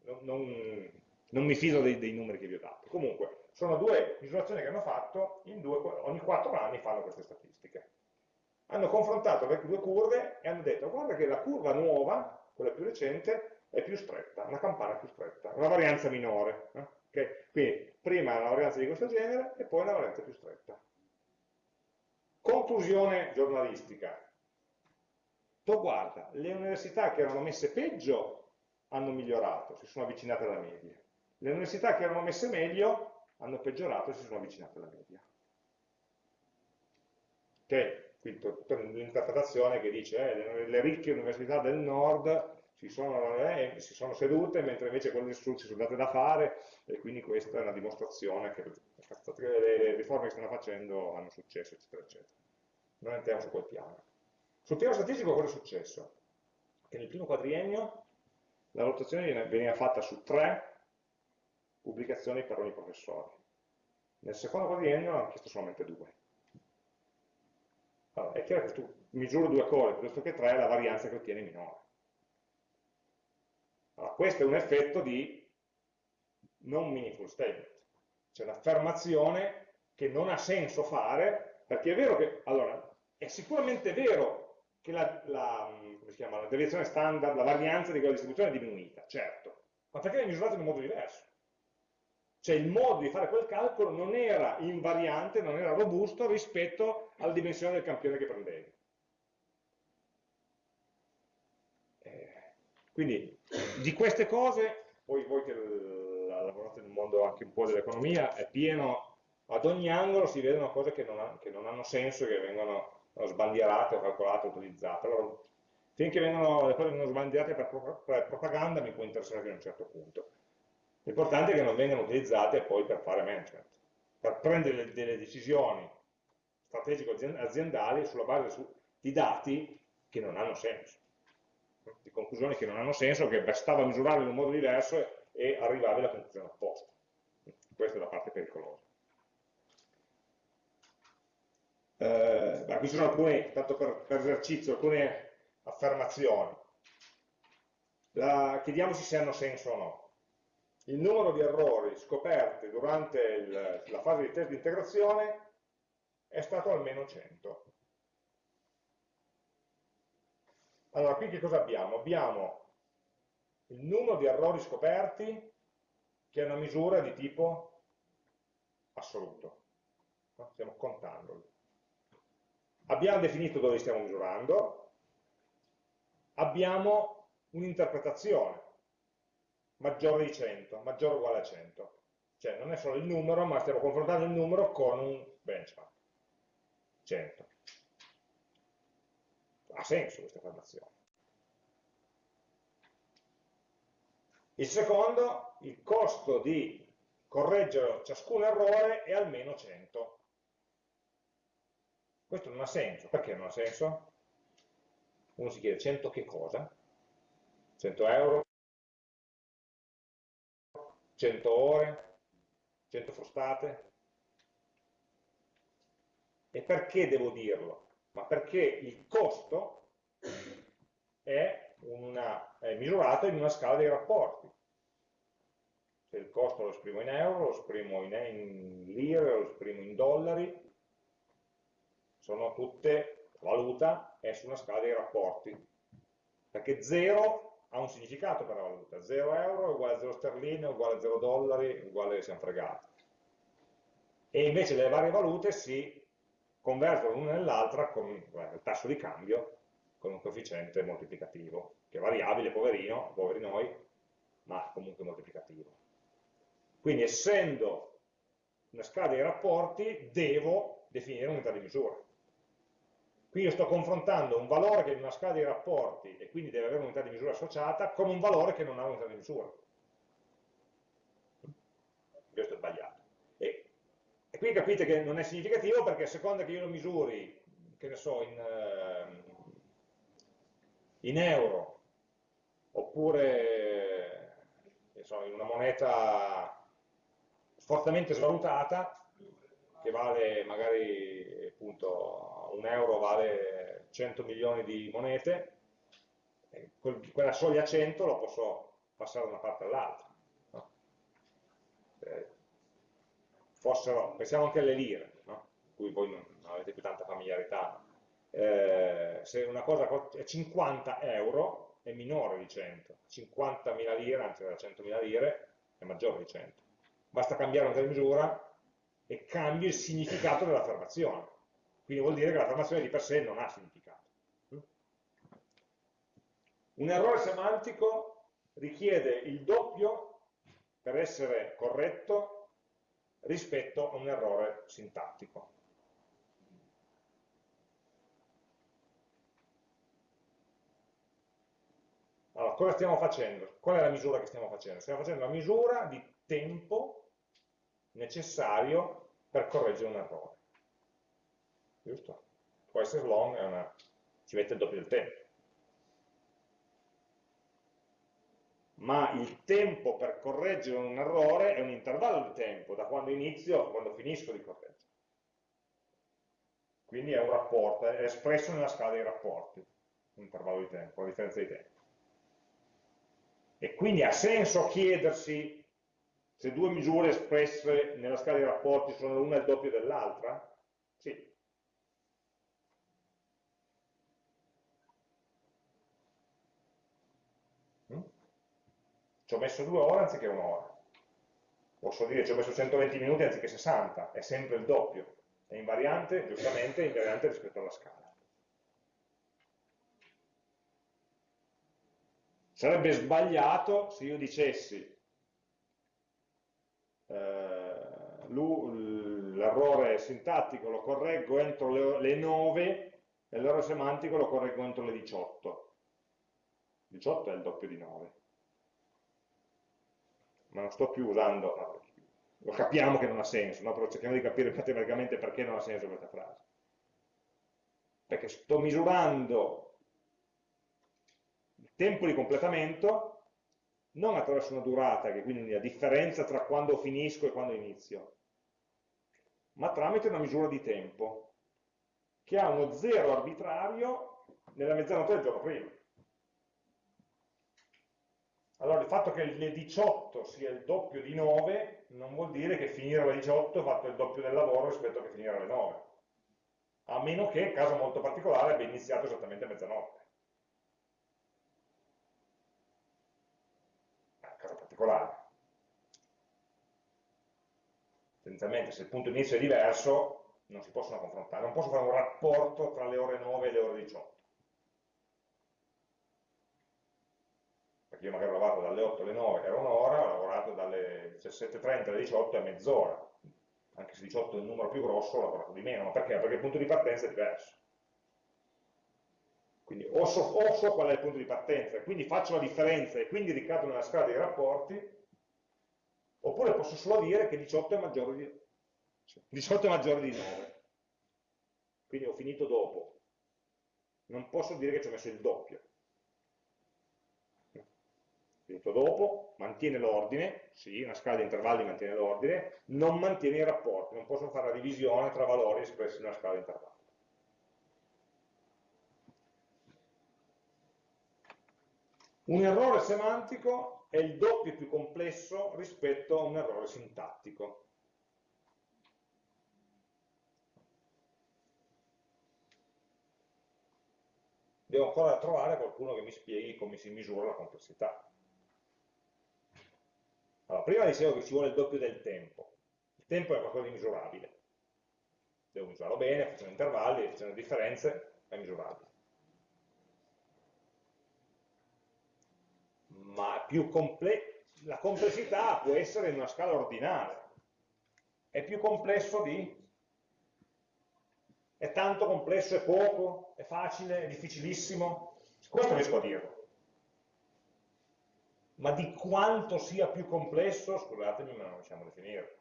Non, non, non, mi fido dei, dei, numeri che vi ho dato. Comunque, sono due misurazioni che hanno fatto, due, ogni quattro anni fanno queste statistiche. Hanno confrontato le due curve e hanno detto, guarda che la curva nuova, quella più recente, è più stretta, una campana più stretta, una varianza minore. Eh? Okay? Quindi, prima una varianza di questo genere e poi una varianza più stretta. Conclusione giornalistica. Tu guarda, le università che erano messe peggio hanno migliorato, si sono avvicinate alla media. Le università che erano messe meglio hanno peggiorato e si sono avvicinate alla media. Ok? Quindi l'interpretazione che dice eh, le ricche università del nord si sono, eh, si sono, sedute mentre invece quelle del sud si sono date da fare e quindi questa è una dimostrazione che le riforme che stanno facendo hanno successo, eccetera, eccetera. Non entriamo su quel piano. Sul piano statistico cosa è successo? Che nel primo quadriennio la valutazione veniva fatta su tre pubblicazioni per ogni professore. Nel secondo quadriennio hanno chiesto solamente due. Allora, è chiaro che tu misuri due cose, piuttosto che tre, la varianza che ottieni è minore. Allora, questo è un effetto di non meaningful statement, cioè un'affermazione che non ha senso fare, perché è vero che, allora, è sicuramente vero che la, la, chiama, la deviazione standard, la varianza di quella distribuzione è diminuita, certo, ma perché è misurata in un modo diverso? Cioè il modo di fare quel calcolo non era invariante, non era robusto rispetto alla dimensione del campione che prendevi. Eh, quindi di queste cose, poi voi che lavorate nel mondo anche un po' dell'economia, è pieno, ad ogni angolo si vedono cose che non, ha, che non hanno senso, che vengono sbandierate o calcolate utilizzate. Allora, finché vengono, le cose vengono sbandierate per, per propaganda mi può interessare fino a un certo punto. L'importante è che non vengano utilizzate poi per fare management, per prendere delle decisioni strategico-aziendali sulla base di dati che non hanno senso, di conclusioni che non hanno senso, che bastava misurarle in un modo diverso e arrivavi alla conclusione opposta. Questa è la parte pericolosa. Eh, beh, qui sono alcune, tanto per, per esercizio, alcune affermazioni. La, chiediamoci se hanno senso o no. Il numero di errori scoperti durante il, la fase di test di integrazione è stato almeno 100. Allora, qui che cosa abbiamo? Abbiamo il numero di errori scoperti che è una misura di tipo assoluto. Stiamo contandoli abbiamo definito dove stiamo misurando, abbiamo un'interpretazione, maggiore di 100, maggiore o uguale a 100. Cioè non è solo il numero, ma stiamo confrontando il numero con un benchmark, 100. Ha senso questa affermazione. Il secondo, il costo di correggere ciascun errore è almeno 100. Questo non ha senso. Perché non ha senso? Uno si chiede 100 che cosa? 100 euro? 100 ore? 100 frustate? E perché devo dirlo? Ma perché il costo è una, è misurato in una scala dei rapporti. Se il costo lo esprimo in euro, lo esprimo in, in lire, lo esprimo in dollari, sono tutte valuta, è su una scala dei rapporti. Perché 0 ha un significato per la valuta, 0 euro è uguale a 0 sterline, uguale a 0 dollari, uguale siamo fregati. E invece le varie valute si convertono l'una nell'altra con il tasso di cambio con un coefficiente moltiplicativo, che è variabile, poverino, poveri noi, ma comunque moltiplicativo. Quindi essendo una scala dei rapporti, devo definire un'unità di misura. Qui io sto confrontando un valore che è in una scala dei rapporti e quindi deve avere un'unità di misura associata con un valore che non ha un'unità di misura. Questo è sbagliato. E, e, qui capite che non è significativo perché a seconda che io lo misuri, che ne so, in, ehm, in euro, oppure so, in una moneta fortemente svalutata, che vale magari appunto un euro vale 100 milioni di monete, quella soglia 100 lo posso passare da una parte all'altra. No? Eh, fossero, pensiamo anche alle lire, no? cui voi non, non avete più tanta familiarità, eh, se una cosa è 50 euro è minore di 100, 50.000 lire, anzi da 100.000 lire, è maggiore di 100. Basta cambiare una misura e cambia il significato dell'affermazione. Quindi vuol dire che l'affermazione di per sé non ha significato. Un errore semantico richiede il doppio per essere corretto rispetto a un errore sintattico. Allora, cosa stiamo facendo? Qual è la misura che stiamo facendo? Stiamo facendo la misura di tempo necessario per correggere un errore. Giusto? Twice as long una, ci mette il doppio del tempo. Ma il tempo per correggere un errore è un intervallo di tempo, da quando inizio a quando finisco di correggere. Quindi è un rapporto, è espresso nella scala dei rapporti, un intervallo di tempo, una differenza di tempo. E quindi ha senso chiedersi se due misure espresse nella scala di rapporti sono l'una il doppio dell'altra? Sì. Ci ho messo due ore anziché un'ora. Posso dire ci ho messo 120 minuti anziché 60, è sempre il doppio. È invariante, giustamente, invariante rispetto alla scala. Sarebbe sbagliato se io dicessi eh, l'errore sintattico lo correggo entro le, le 9 e l'errore semantico lo correggo entro le 18. 18 è il doppio di 9. Ma non sto più usando, lo capiamo che non ha senso, no? però cerchiamo di capire matematicamente perché non ha senso questa frase. Perché sto misurando il tempo di completamento non attraverso una durata, che è quindi la differenza tra quando finisco e quando inizio, ma tramite una misura di tempo, che ha uno zero arbitrario nella mezzanotte del giorno prima. Allora il fatto che le 18 sia il doppio di 9 non vuol dire che finire alle 18 ho fatto il doppio del lavoro rispetto a che finire alle 9. A meno che, caso molto particolare, abbia iniziato esattamente a mezzanotte. particolare. Tendenzialmente se il punto inizio è diverso non si possono confrontare, non posso fare un rapporto tra le ore 9 e le ore 18. Io magari ho lavorato dalle 8 alle 9 era un'ora, ho lavorato dalle 17.30 alle 18 è mezz'ora. Anche se 18 è un numero più grosso ho lavorato di meno, ma perché? Perché il punto di partenza è diverso. Quindi o so, o so, qual è il punto di partenza e quindi faccio la differenza e quindi ricado nella scala dei rapporti, oppure posso solo dire che 18 è maggiore di, 18 è maggiore di 9. Quindi ho finito dopo. Non posso dire che ci ho messo il doppio. Finito dopo, mantiene l'ordine, sì, una scala di intervalli mantiene l'ordine, non mantiene i rapporti, non posso fare la divisione tra valori espressi in una scala di intervalli. Un errore semantico è il doppio più complesso rispetto a un errore sintattico. Devo ancora trovare qualcuno che mi spieghi come si misura la complessità. Allora, prima dicevo che ci vuole il doppio del tempo. Il tempo è qualcosa di misurabile. Devo misurarlo bene, facendo intervalli, facendo differenze, è misurabile. Ma comple la complessità può essere in una scala ordinale. È più complesso di? È tanto complesso, è poco, è facile, è difficilissimo? Questo riesco a dirlo ma di quanto sia più complesso, scusatemi, ma non riusciamo a definire.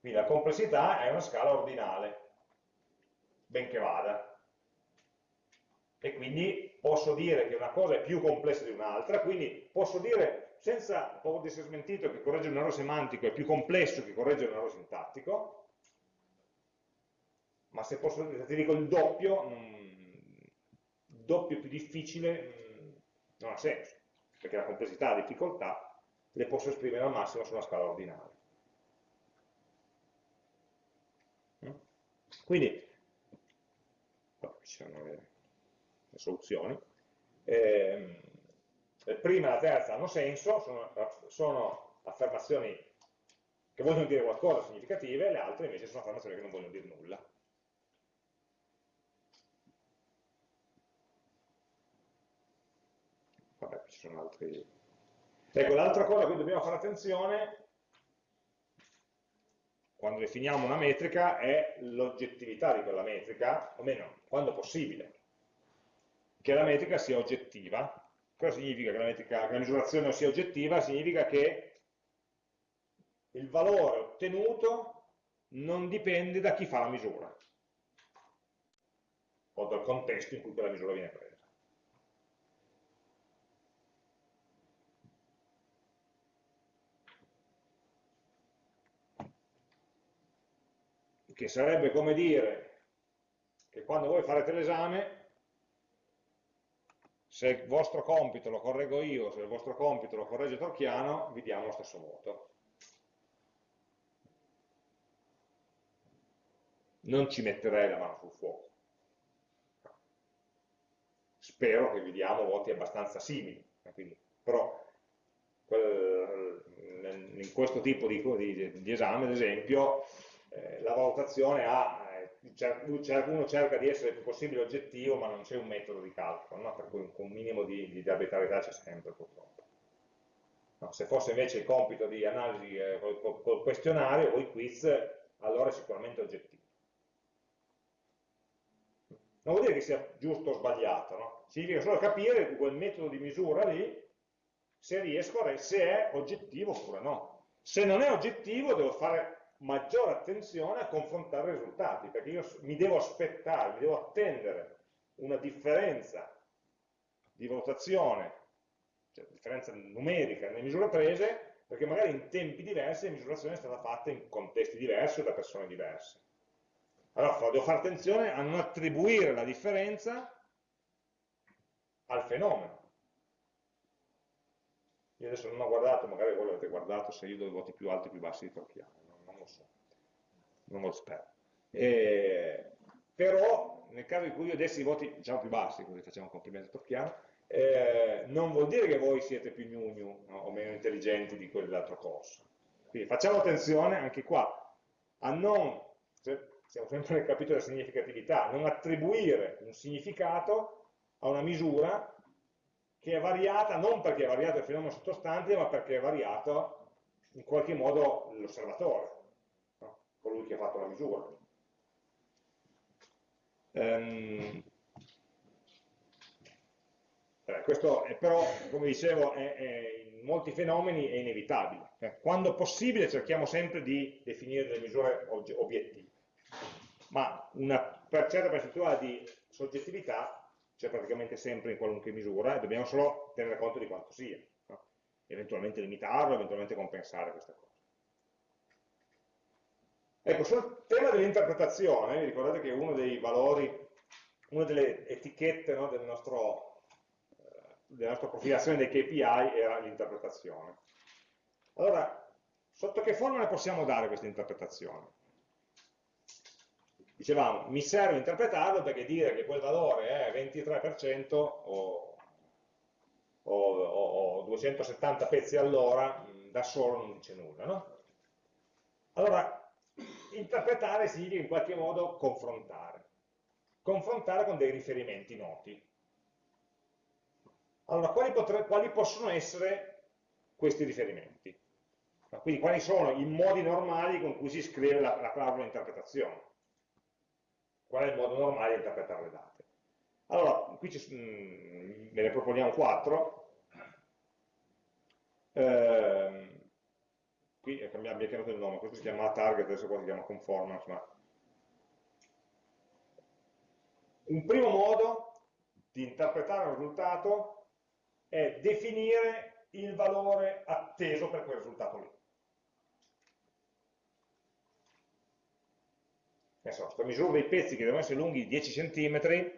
Quindi la complessità è una scala ordinale, benché vada. E quindi posso dire che una cosa è più complessa di un'altra, quindi posso dire, senza paura di essere smentito, che correggere un errore semantico è più complesso che correggere un errore sintattico, ma se, posso, se ti dico il doppio, il doppio più difficile, non ha senso, perché la complessità e la difficoltà le posso esprimere al massimo su una scala ordinale. Mm? Quindi, oh, ci sono le, le soluzioni. Eh, prima e la terza hanno senso, sono, sono affermazioni che vogliono dire qualcosa significative, le altre invece sono affermazioni che non vogliono dire nulla. vabbè, ci sono altri... Ecco, l'altra cosa a cui dobbiamo fare attenzione quando definiamo una metrica è l'oggettività di quella metrica, o meno, quando possibile, che la metrica sia oggettiva. Cosa significa che la, metrica, che la misurazione sia oggettiva? Significa che il valore ottenuto non dipende da chi fa la misura o dal contesto in cui quella misura viene presa. Che sarebbe come dire che quando voi farete l'esame, se il vostro compito lo correggo io, se il vostro compito lo corregge Torchiano, vi diamo lo stesso voto. Non ci metterei la mano sul fuoco. Spero che vi diamo voti abbastanza simili, quindi, però in questo tipo di, di, di esame, ad esempio, eh, la valutazione ha, eh, uno cerca di essere il più possibile oggettivo, ma non c'è un metodo di calcolo, no? per cui un, minimo di, di arbitrarietà c'è sempre purtroppo. No, se fosse invece il compito di analisi eh, col, col, col, questionario o i quiz, allora è sicuramente oggettivo. Non vuol dire che sia giusto o sbagliato, no? significa solo capire quel metodo di misura lì, se riesco a se è oggettivo oppure no. Se non è oggettivo devo fare maggiore attenzione a confrontare i risultati, perché io mi devo aspettare, mi devo attendere una differenza di valutazione, cioè differenza numerica nelle misure prese, perché magari in tempi diversi la misurazione è stata fatta in contesti diversi o da persone diverse. Allora devo fare attenzione a non attribuire la differenza al fenomeno. Io adesso non ho guardato, magari voi l'avete guardato se io do i voti più alti o più bassi di Torchiano lo so, non lo spero. E, però nel caso in cui io dessi i voti diciamo più bassi, così facciamo un complimento a Tocchiano, eh, non vuol dire che voi siete più gnugnu no, o meno intelligenti di quell'altro corso. Quindi facciamo attenzione anche qua a non, siamo sempre nel capitolo della significatività, non attribuire un significato a una misura che è variata non perché è variato il fenomeno sottostante, ma perché è variato in qualche modo l'osservatore colui che ha fatto la misura. Um, questo è, però, come dicevo, è, è, in molti fenomeni è inevitabile. Eh, quando possibile cerchiamo sempre di definire delle misure obiettive, ma una certa percentuale di soggettività c'è praticamente sempre in qualunque misura e dobbiamo solo tenere conto di quanto sia, no? eventualmente limitarlo, eventualmente compensare questa cosa. Ecco, sul tema dell'interpretazione, vi ricordate che uno dei valori, una delle etichette no, del nostro della nostra profilazione dei KPI era l'interpretazione. Allora, sotto che forma ne possiamo dare questa interpretazione? Dicevamo, mi serve interpretarlo perché dire che quel valore è 23% o, o, o, 270 pezzi all'ora da solo non dice nulla, no? Allora, interpretare significa in qualche modo confrontare. Confrontare con dei riferimenti noti. Allora, quali, quali possono essere questi riferimenti? Quindi quali sono i modi normali con cui si scrive la, la clausola interpretazione? Qual è il modo normale di interpretare le date? Allora, qui ci, mh, mm, ne proponiamo quattro. Eh, qui abbiamo chiamato il nome, questo si chiama target, adesso qua si chiama conformance, ma... Un primo modo di interpretare un risultato è definire il valore atteso per quel risultato lì. Questa misura dei pezzi che devono essere lunghi 10 cm,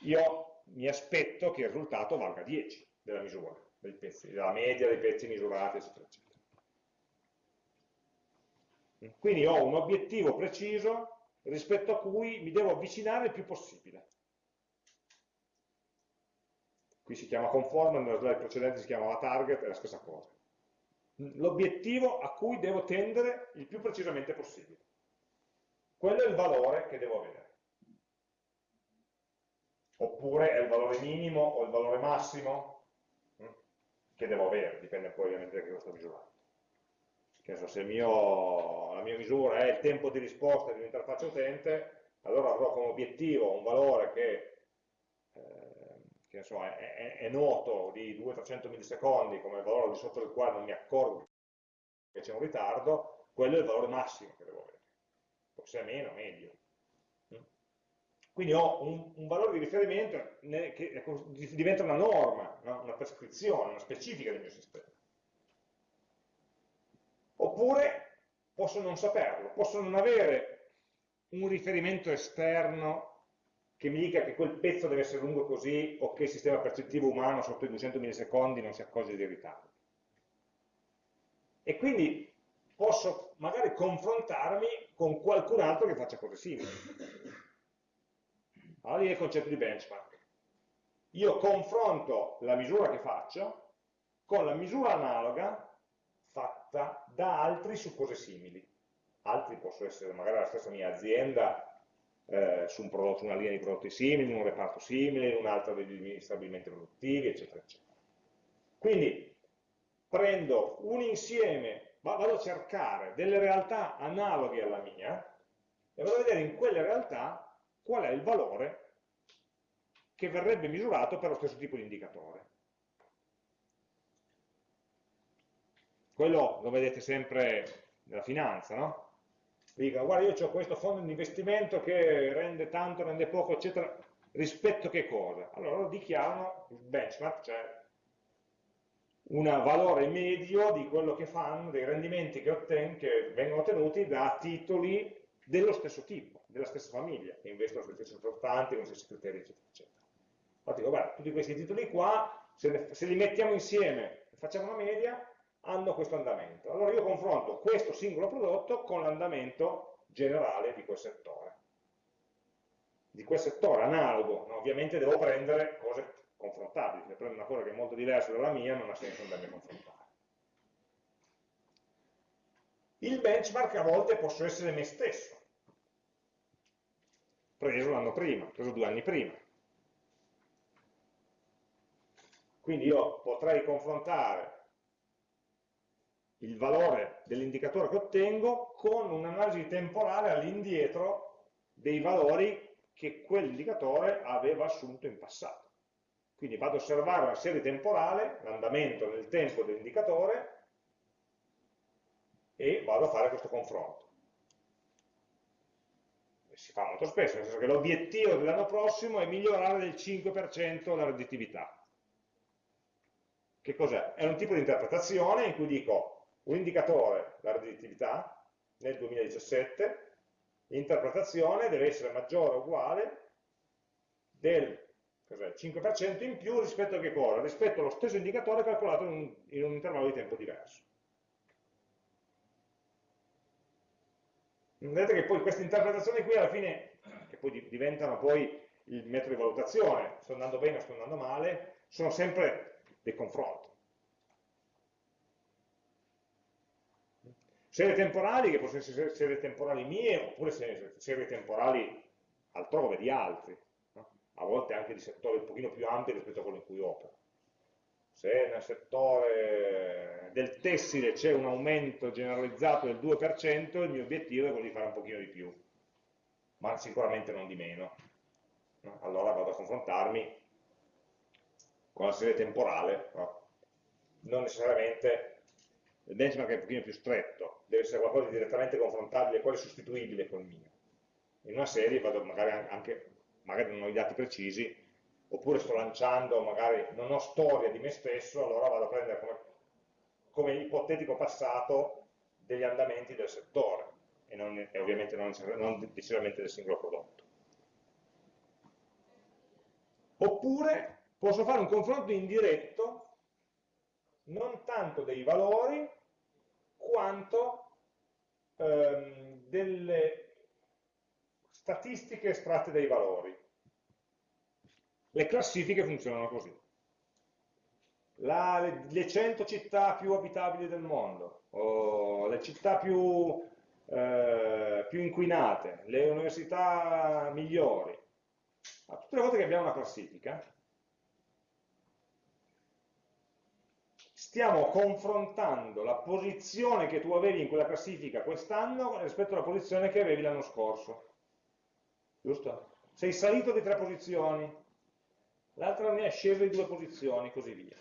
io mi aspetto che il risultato valga 10 della misura dei pezzi, della media dei pezzi misurati, eccetera, eccetera. Quindi ho un obiettivo preciso rispetto a cui mi devo avvicinare il più possibile. Qui si chiama conform, nella slide precedente si chiamava target, è la stessa cosa. L'obiettivo a cui devo tendere il più precisamente possibile. Quello è il valore che devo avere. Oppure è il valore minimo o il valore massimo che devo avere, dipende poi ovviamente da che lo sto misurando. So, se mio, la mia misura è il tempo di risposta di un'interfaccia utente, allora avrò come obiettivo un valore che, eh, che so, è, è, è, noto di 200-300 millisecondi come il valore di sotto del quale non mi accorgo che c'è un ritardo, quello è il valore massimo che devo avere se è meno, meglio. Quindi ho un, un valore di riferimento che diventa una norma, no? una prescrizione, una specifica del mio sistema. Oppure posso non saperlo, posso non avere un riferimento esterno che mi dica che quel pezzo deve essere lungo così o che il sistema percettivo umano sotto i 200 millisecondi non si accorge di ritardo. E quindi posso magari confrontarmi con qualcun altro che faccia cose simili. Allora lì è il concetto di benchmark. Io confronto la misura che faccio con la misura analoga fatta da altri su cose simili. Altri possono essere magari la stessa mia azienda eh, su, un prodotto, una linea di prodotti simili, in un reparto simile, in un altro degli stabilimenti produttivi, eccetera, eccetera. Quindi prendo un insieme vado a cercare delle realtà analoghe alla mia e vado a vedere in quelle realtà qual è il valore che verrebbe misurato per lo stesso tipo di indicatore. Quello lo vedete sempre nella finanza, no? Dico, guarda, io ho questo fondo di investimento che rende tanto, rende poco, eccetera, rispetto a che cosa? Allora lo dichiarano il benchmark, cioè un valore medio di quello che fanno, dei rendimenti che, otten che vengono ottenuti da titoli dello stesso tipo, della stessa famiglia, che investono sui stessi portanti, con gli stessi criteri, eccetera, eccetera. Infatti guarda, tutti questi titoli qua, se, ne, se li mettiamo insieme e facciamo una media, hanno questo andamento. Allora io confronto questo singolo prodotto con l'andamento generale di quel settore. Di quel settore analogo, no? ovviamente devo prendere cose confrontabili, se prendo una cosa che è molto diversa dalla mia non ha senso andarmi a confrontare. Il benchmark a volte posso essere me stesso, preso l'anno prima, preso due anni prima. Quindi io potrei confrontare il valore dell'indicatore che ottengo con un'analisi temporale all'indietro dei valori che quell'indicatore aveva assunto in passato. Quindi vado ad osservare una serie temporale, l'andamento nel tempo dell'indicatore, e vado a fare questo confronto. Si fa molto spesso, nel senso che l'obiettivo dell'anno prossimo è migliorare del 5% la redditività. Che cos'è? È un tipo di interpretazione in cui dico un indicatore, la redditività, nel 2017, l'interpretazione deve essere maggiore o uguale del cos'è? 5% in più rispetto a che cosa? Rispetto allo stesso indicatore calcolato in un, in un intervallo di tempo diverso. Vedete che poi queste interpretazioni qui alla fine, che poi diventano poi il metodo di valutazione, sto andando bene o sto andando male, sono sempre dei confronti. Serie temporali, che possono essere serie temporali mie, oppure serie temporali altrove, di altri, no? a volte anche di settori un pochino più ampi rispetto a quello in cui opero. Se nel settore del tessile c'è un aumento generalizzato del 2%, il mio obiettivo è quello di fare un pochino di più, ma sicuramente non di meno. No? Allora vado a confrontarmi con la serie temporale, no? non necessariamente il benchmark è un pochino più stretto, deve essere qualcosa di direttamente confrontabile, quale sostituibile col mio. In una serie vado magari anche, magari non ho i dati precisi, oppure sto lanciando, magari non ho storia di me stesso, allora vado a prendere come, come ipotetico passato degli andamenti del settore e, non, e ovviamente non, non necessariamente del singolo prodotto. Oppure posso fare un confronto indiretto non tanto dei valori quanto ehm, delle statistiche estratte dai valori. Le classifiche funzionano così. La, le, le 100 città più abitabili del mondo, o le città più, eh, più inquinate, le università migliori. tutte le volte che abbiamo una classifica, stiamo confrontando la posizione che tu avevi in quella classifica quest'anno rispetto alla posizione che avevi l'anno scorso. Giusto? Sei salito di tre posizioni, l'altro ne è sceso di due posizioni, così via.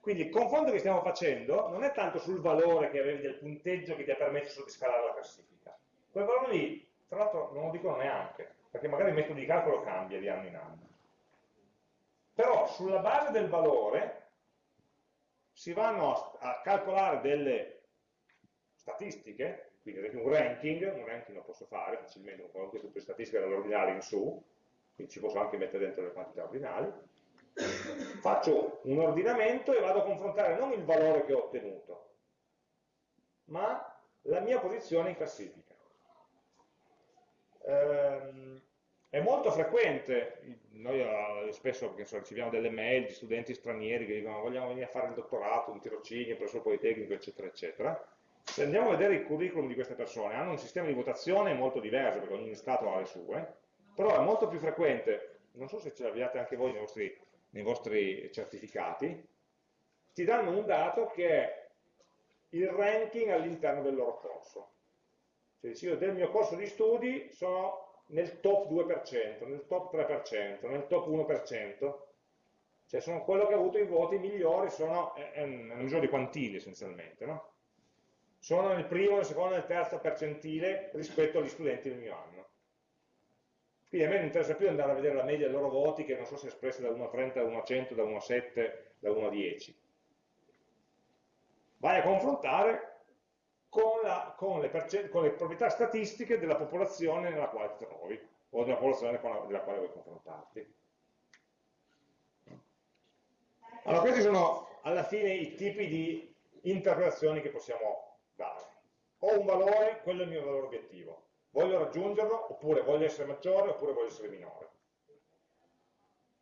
Quindi il confronto che stiamo facendo non è tanto sul valore che avevi del punteggio che ti ha permesso di scalare la classifica. Quel valore lì, tra l'altro, non lo dicono neanche, perché magari il metodo di calcolo cambia di anno in anno. Però sulla base del valore si vanno a, calcolare delle statistiche, quindi ad esempio un ranking, un ranking lo posso fare facilmente con qualunque tipo di statistica dall'ordinario in su, quindi ci posso anche mettere dentro le quantità ordinali, faccio un ordinamento e vado a confrontare non il valore che ho ottenuto, ma la mia posizione in classifica. Ehm, è molto frequente, noi eh, spesso so, riceviamo delle mail di studenti stranieri che dicono vogliamo venire a fare il dottorato, un tirocinio presso il Politecnico, eccetera, eccetera. Se andiamo a vedere il curriculum di queste persone, hanno un sistema di votazione molto diverso, perché ogni Stato ha le sue, però è molto più frequente, non so se ce l'abbiate anche voi nei vostri, nei vostri certificati, ti danno un dato che è il ranking all'interno del loro corso. Cioè, io del mio corso di studi sono nel top 2%, nel top 3%, nel top 1%, cioè sono quello che ha avuto i voti migliori, sono, è, è una misura di quantili essenzialmente, no? sono nel primo, nel secondo, nel terzo percentile rispetto agli studenti del mio anno. Quindi a me non interessa più andare a vedere la media dei loro voti, che non so se è espressa da 1 a 30, da 1 a 100, da 1 a 7, da 1 a 10. Vai a confrontare con, la, con, le con, le proprietà statistiche della popolazione nella quale ti trovi, o della popolazione la, della quale vuoi confrontarti. Allora, questi sono alla fine i tipi di interpretazioni che possiamo dare. Ho un valore, quello è il mio valore obiettivo. Voglio raggiungerlo, oppure voglio essere maggiore, oppure voglio essere minore.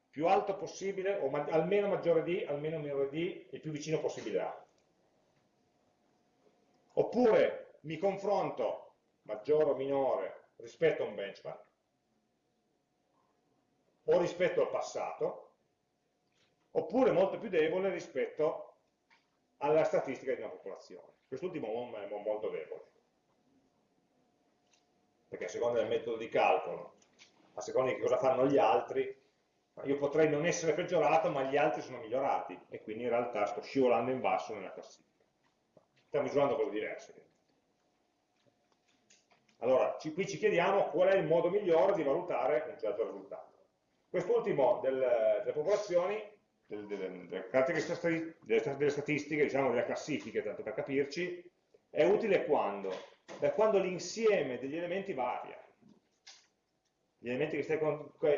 Più alto possibile, o ma almeno maggiore di, almeno minore di, il più vicino possibile a. Oppure mi confronto maggiore o minore rispetto a un benchmark, o rispetto al passato, oppure molto più debole rispetto alla statistica di una popolazione. Quest'ultimo è molto debole, perché a seconda del metodo di calcolo, a seconda di cosa fanno gli altri, io potrei non essere peggiorato, ma gli altri sono migliorati, e quindi in realtà sto scivolando in basso nella classifica stiamo misurando cose diverse. Allora, ci, qui ci chiediamo qual è il modo migliore di valutare un certo risultato. Quest'ultimo del, delle popolazioni, del, delle, delle caratteristiche delle statistiche, diciamo delle classifiche, tanto per capirci, è utile quando? Da quando l'insieme degli elementi varia. gli elementi che stai,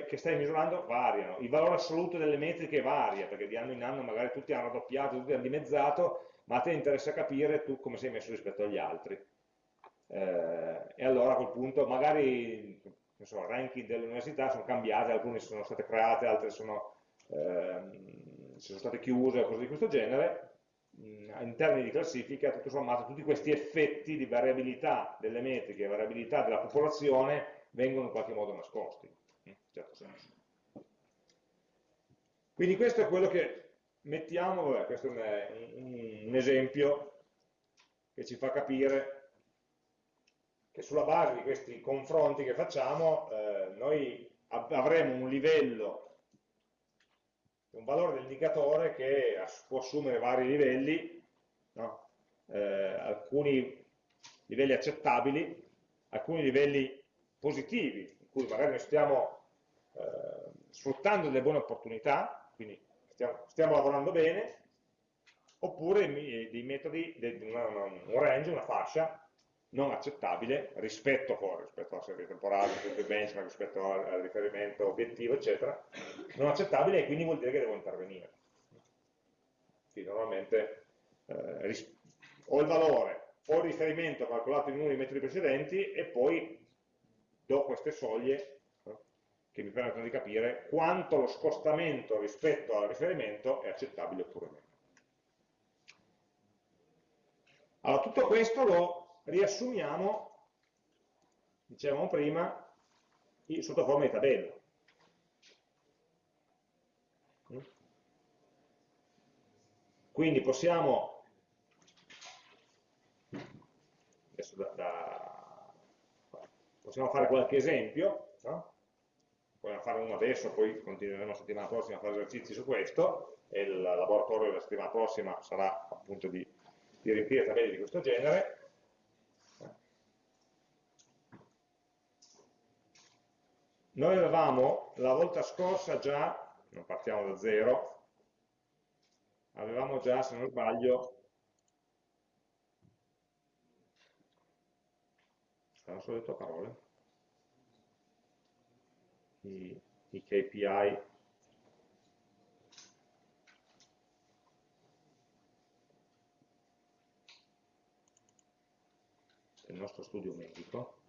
che stai, misurando variano, il valore assoluto delle metriche varia, perché di anno in anno magari tutti hanno raddoppiato, tutti hanno dimezzato, ma a te interessa capire tu come sei messo rispetto agli altri. Eh, e allora a quel punto magari i ranking delle università sono cambiate, alcune sono state create, altre sono, ehm, sono state chiuse, cose di questo genere, in termini di classifica, tutto sommato, tutti questi effetti di variabilità delle metriche, variabilità della popolazione vengono in qualche modo nascosti, in certo senso. Quindi questo è quello che mettiamo, vabbè, questo è un, un esempio che ci fa capire che sulla base di questi confronti che facciamo eh, noi avremo un livello, un valore dell'indicatore che può assumere vari livelli, no? eh, alcuni livelli accettabili, alcuni livelli positivi, in cui magari noi stiamo eh, sfruttando delle buone opportunità, quindi stiamo, stiamo lavorando bene, oppure dei metodi, un range, una fascia non accettabile rispetto, rispetto alla serie temporale, rispetto ai benchmark, rispetto al, riferimento obiettivo, eccetera, non accettabile e quindi vuol dire che devo intervenire. Quindi normalmente eh, ho il valore, ho il riferimento calcolato in uno dei metodi precedenti e poi do queste soglie eh, che mi permettono di capire quanto lo scostamento rispetto al riferimento è accettabile oppure meno. Allora, tutto questo lo riassumiamo, dicevamo prima, sotto forma di tabella. Quindi possiamo, da, da, possiamo fare qualche esempio, no? vogliamo fare uno adesso, poi continueremo la settimana prossima a fare esercizi su questo, e il laboratorio della settimana prossima sarà appunto di, di riempire tabelle di questo genere. Noi avevamo la volta scorsa già, non partiamo da zero, avevamo già, se non sbaglio, non so detto parole, i, i KPI del nostro studio medico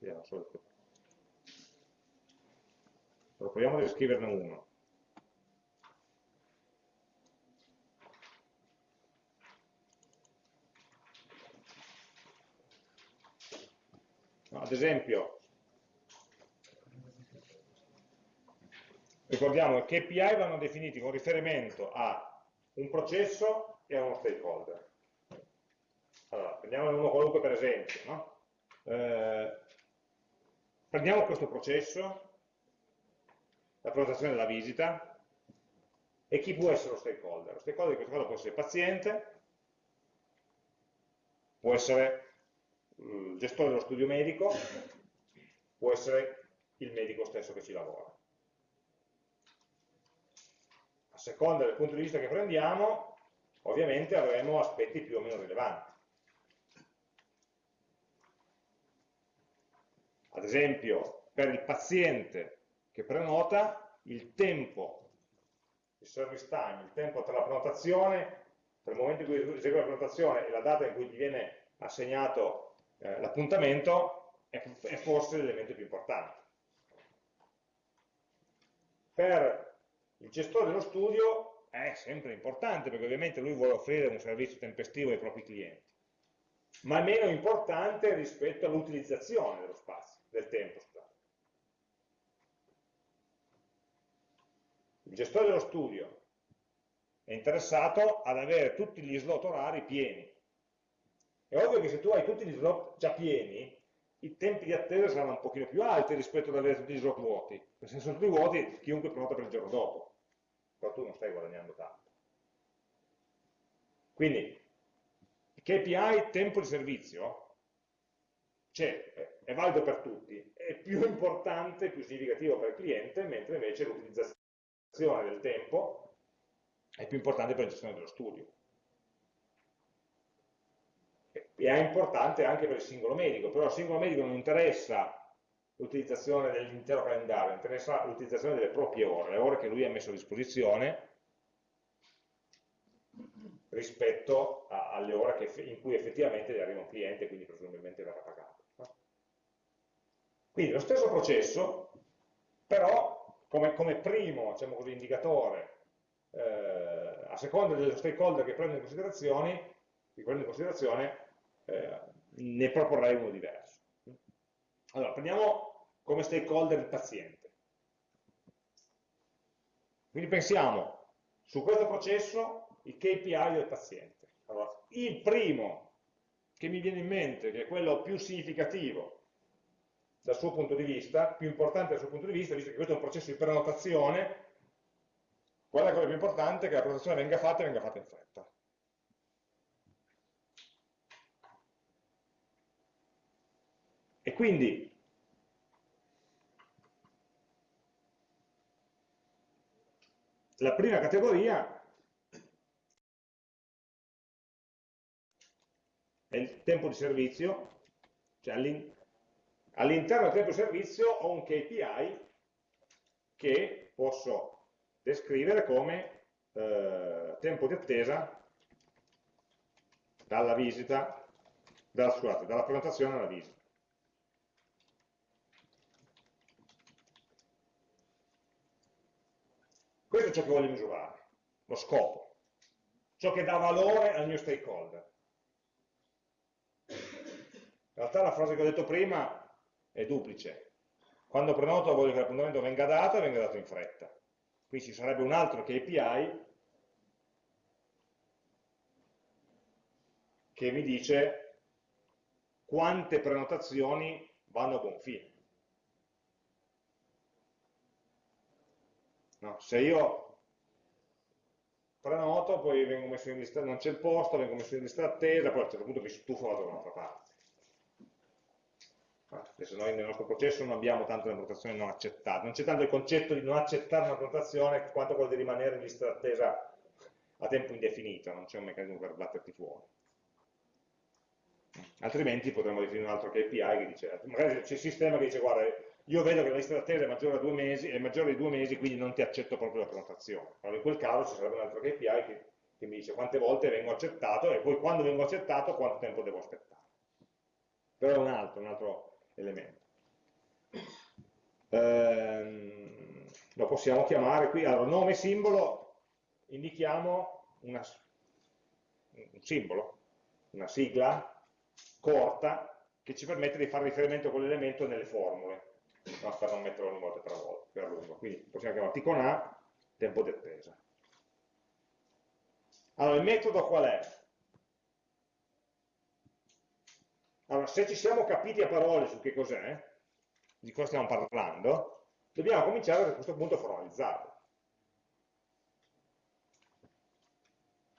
Vediamo solo qui. Allora, proviamo a riscriverne uno. No, ad esempio, ricordiamo che KPI vanno definiti con riferimento a un processo e a uno stakeholder. Allora, prendiamone uno qualunque per esempio, no? eh, Prendiamo questo processo, la prenotazione della visita, e chi può essere lo stakeholder? Lo stakeholder in questo caso può essere il paziente, può essere il gestore dello studio medico, può essere il medico stesso che ci lavora. A seconda del punto di vista che prendiamo, ovviamente avremo aspetti più o meno rilevanti. Ad esempio, per il paziente che prenota, il tempo, il service time, il tempo tra la prenotazione, tra il momento in cui esegue la prenotazione e la data in cui gli viene assegnato eh, l'appuntamento, è, è forse l'elemento più importante. Per il gestore dello studio è sempre importante perché ovviamente lui vuole offrire un servizio tempestivo ai propri clienti, ma è meno importante rispetto all'utilizzazione dello spazio del tempo. Scusate. Il gestore dello studio è interessato ad avere tutti gli slot orari pieni. È ovvio che se tu hai tutti gli slot già pieni, i tempi di attesa saranno un pochino più alti rispetto ad avere tutti gli slot vuoti. Perché se sono tutti vuoti, chiunque prenota per il giorno dopo. Però tu non stai guadagnando tanto. Quindi, KPI tempo di servizio c'è, è valido per tutti, è più [laughs] importante, più significativo per il cliente, mentre invece l'utilizzazione del tempo è più importante per la gestione dello studio. è importante anche per il singolo medico, però al singolo medico non interessa l'utilizzazione dell'intero calendario, interessa l'utilizzazione delle proprie ore, le ore che lui ha messo a disposizione rispetto a, alle ore che, in cui effettivamente gli arriva un cliente, quindi presumibilmente verrà pagato. Quindi lo stesso processo, però come, come primo diciamo così, indicatore, eh, a seconda dello stakeholder che prende in considerazione, che prende in considerazione eh, ne proporrei uno diverso. Allora, prendiamo come stakeholder il paziente. Quindi pensiamo su questo processo i KPI del paziente. Allora, il primo che mi viene in mente, che è quello più significativo dal suo punto di vista, più importante dal suo punto di vista, visto che questo è un processo di prenotazione, qual è la cosa più importante? Che la prenotazione venga fatta e venga fatta in fretta. E quindi la prima categoria è il tempo di servizio, cioè all'interno del di servizio ho un KPI che posso descrivere come eh, tempo di attesa dalla visita, dalla, scusate, dalla prenotazione alla visita. Questo è ciò che voglio misurare, lo scopo, ciò che dà valore al mio stakeholder. In realtà la frase che ho detto prima è duplice. Quando prenoto voglio che l'appuntamento venga dato e venga dato in fretta. Qui ci sarebbe un altro KPI che mi dice quante prenotazioni vanno a buon fine. No, se io prenoto, poi vengo messo in lista, non c'è il posto, vengo messo in lista attesa, poi a un certo punto mi stufo vado da un'altra parte. Adesso noi nel nostro processo non abbiamo tanto le prenotazioni non accettate, non c'è tanto il concetto di non accettare una prenotazione quanto quello di rimanere in lista d'attesa a tempo indefinito, non c'è un meccanismo per batterti fuori. Altrimenti potremmo definire un altro KPI che dice, magari c'è il sistema che dice guarda, io vedo che la lista d'attesa è maggiore, a due mesi, è maggiore di due mesi, quindi non ti accetto proprio la prenotazione. Allora in quel caso ci sarebbe un altro KPI che, che mi dice quante volte vengo accettato e poi quando vengo accettato quanto tempo devo aspettare. Però è un altro, un altro elemento. Ehm, lo possiamo chiamare qui, allora nome simbolo, indichiamo una, un simbolo, una sigla corta che ci permette di fare riferimento a quell'elemento nelle formule, no, non metterlo ogni volta per, volta, per lungo. Quindi possiamo chiamarti con A, tempo di attesa. Allora, il metodo qual è? Allora, se ci siamo capiti a parole su che cos'è, di cosa stiamo parlando, dobbiamo cominciare a questo punto a formalizzarlo.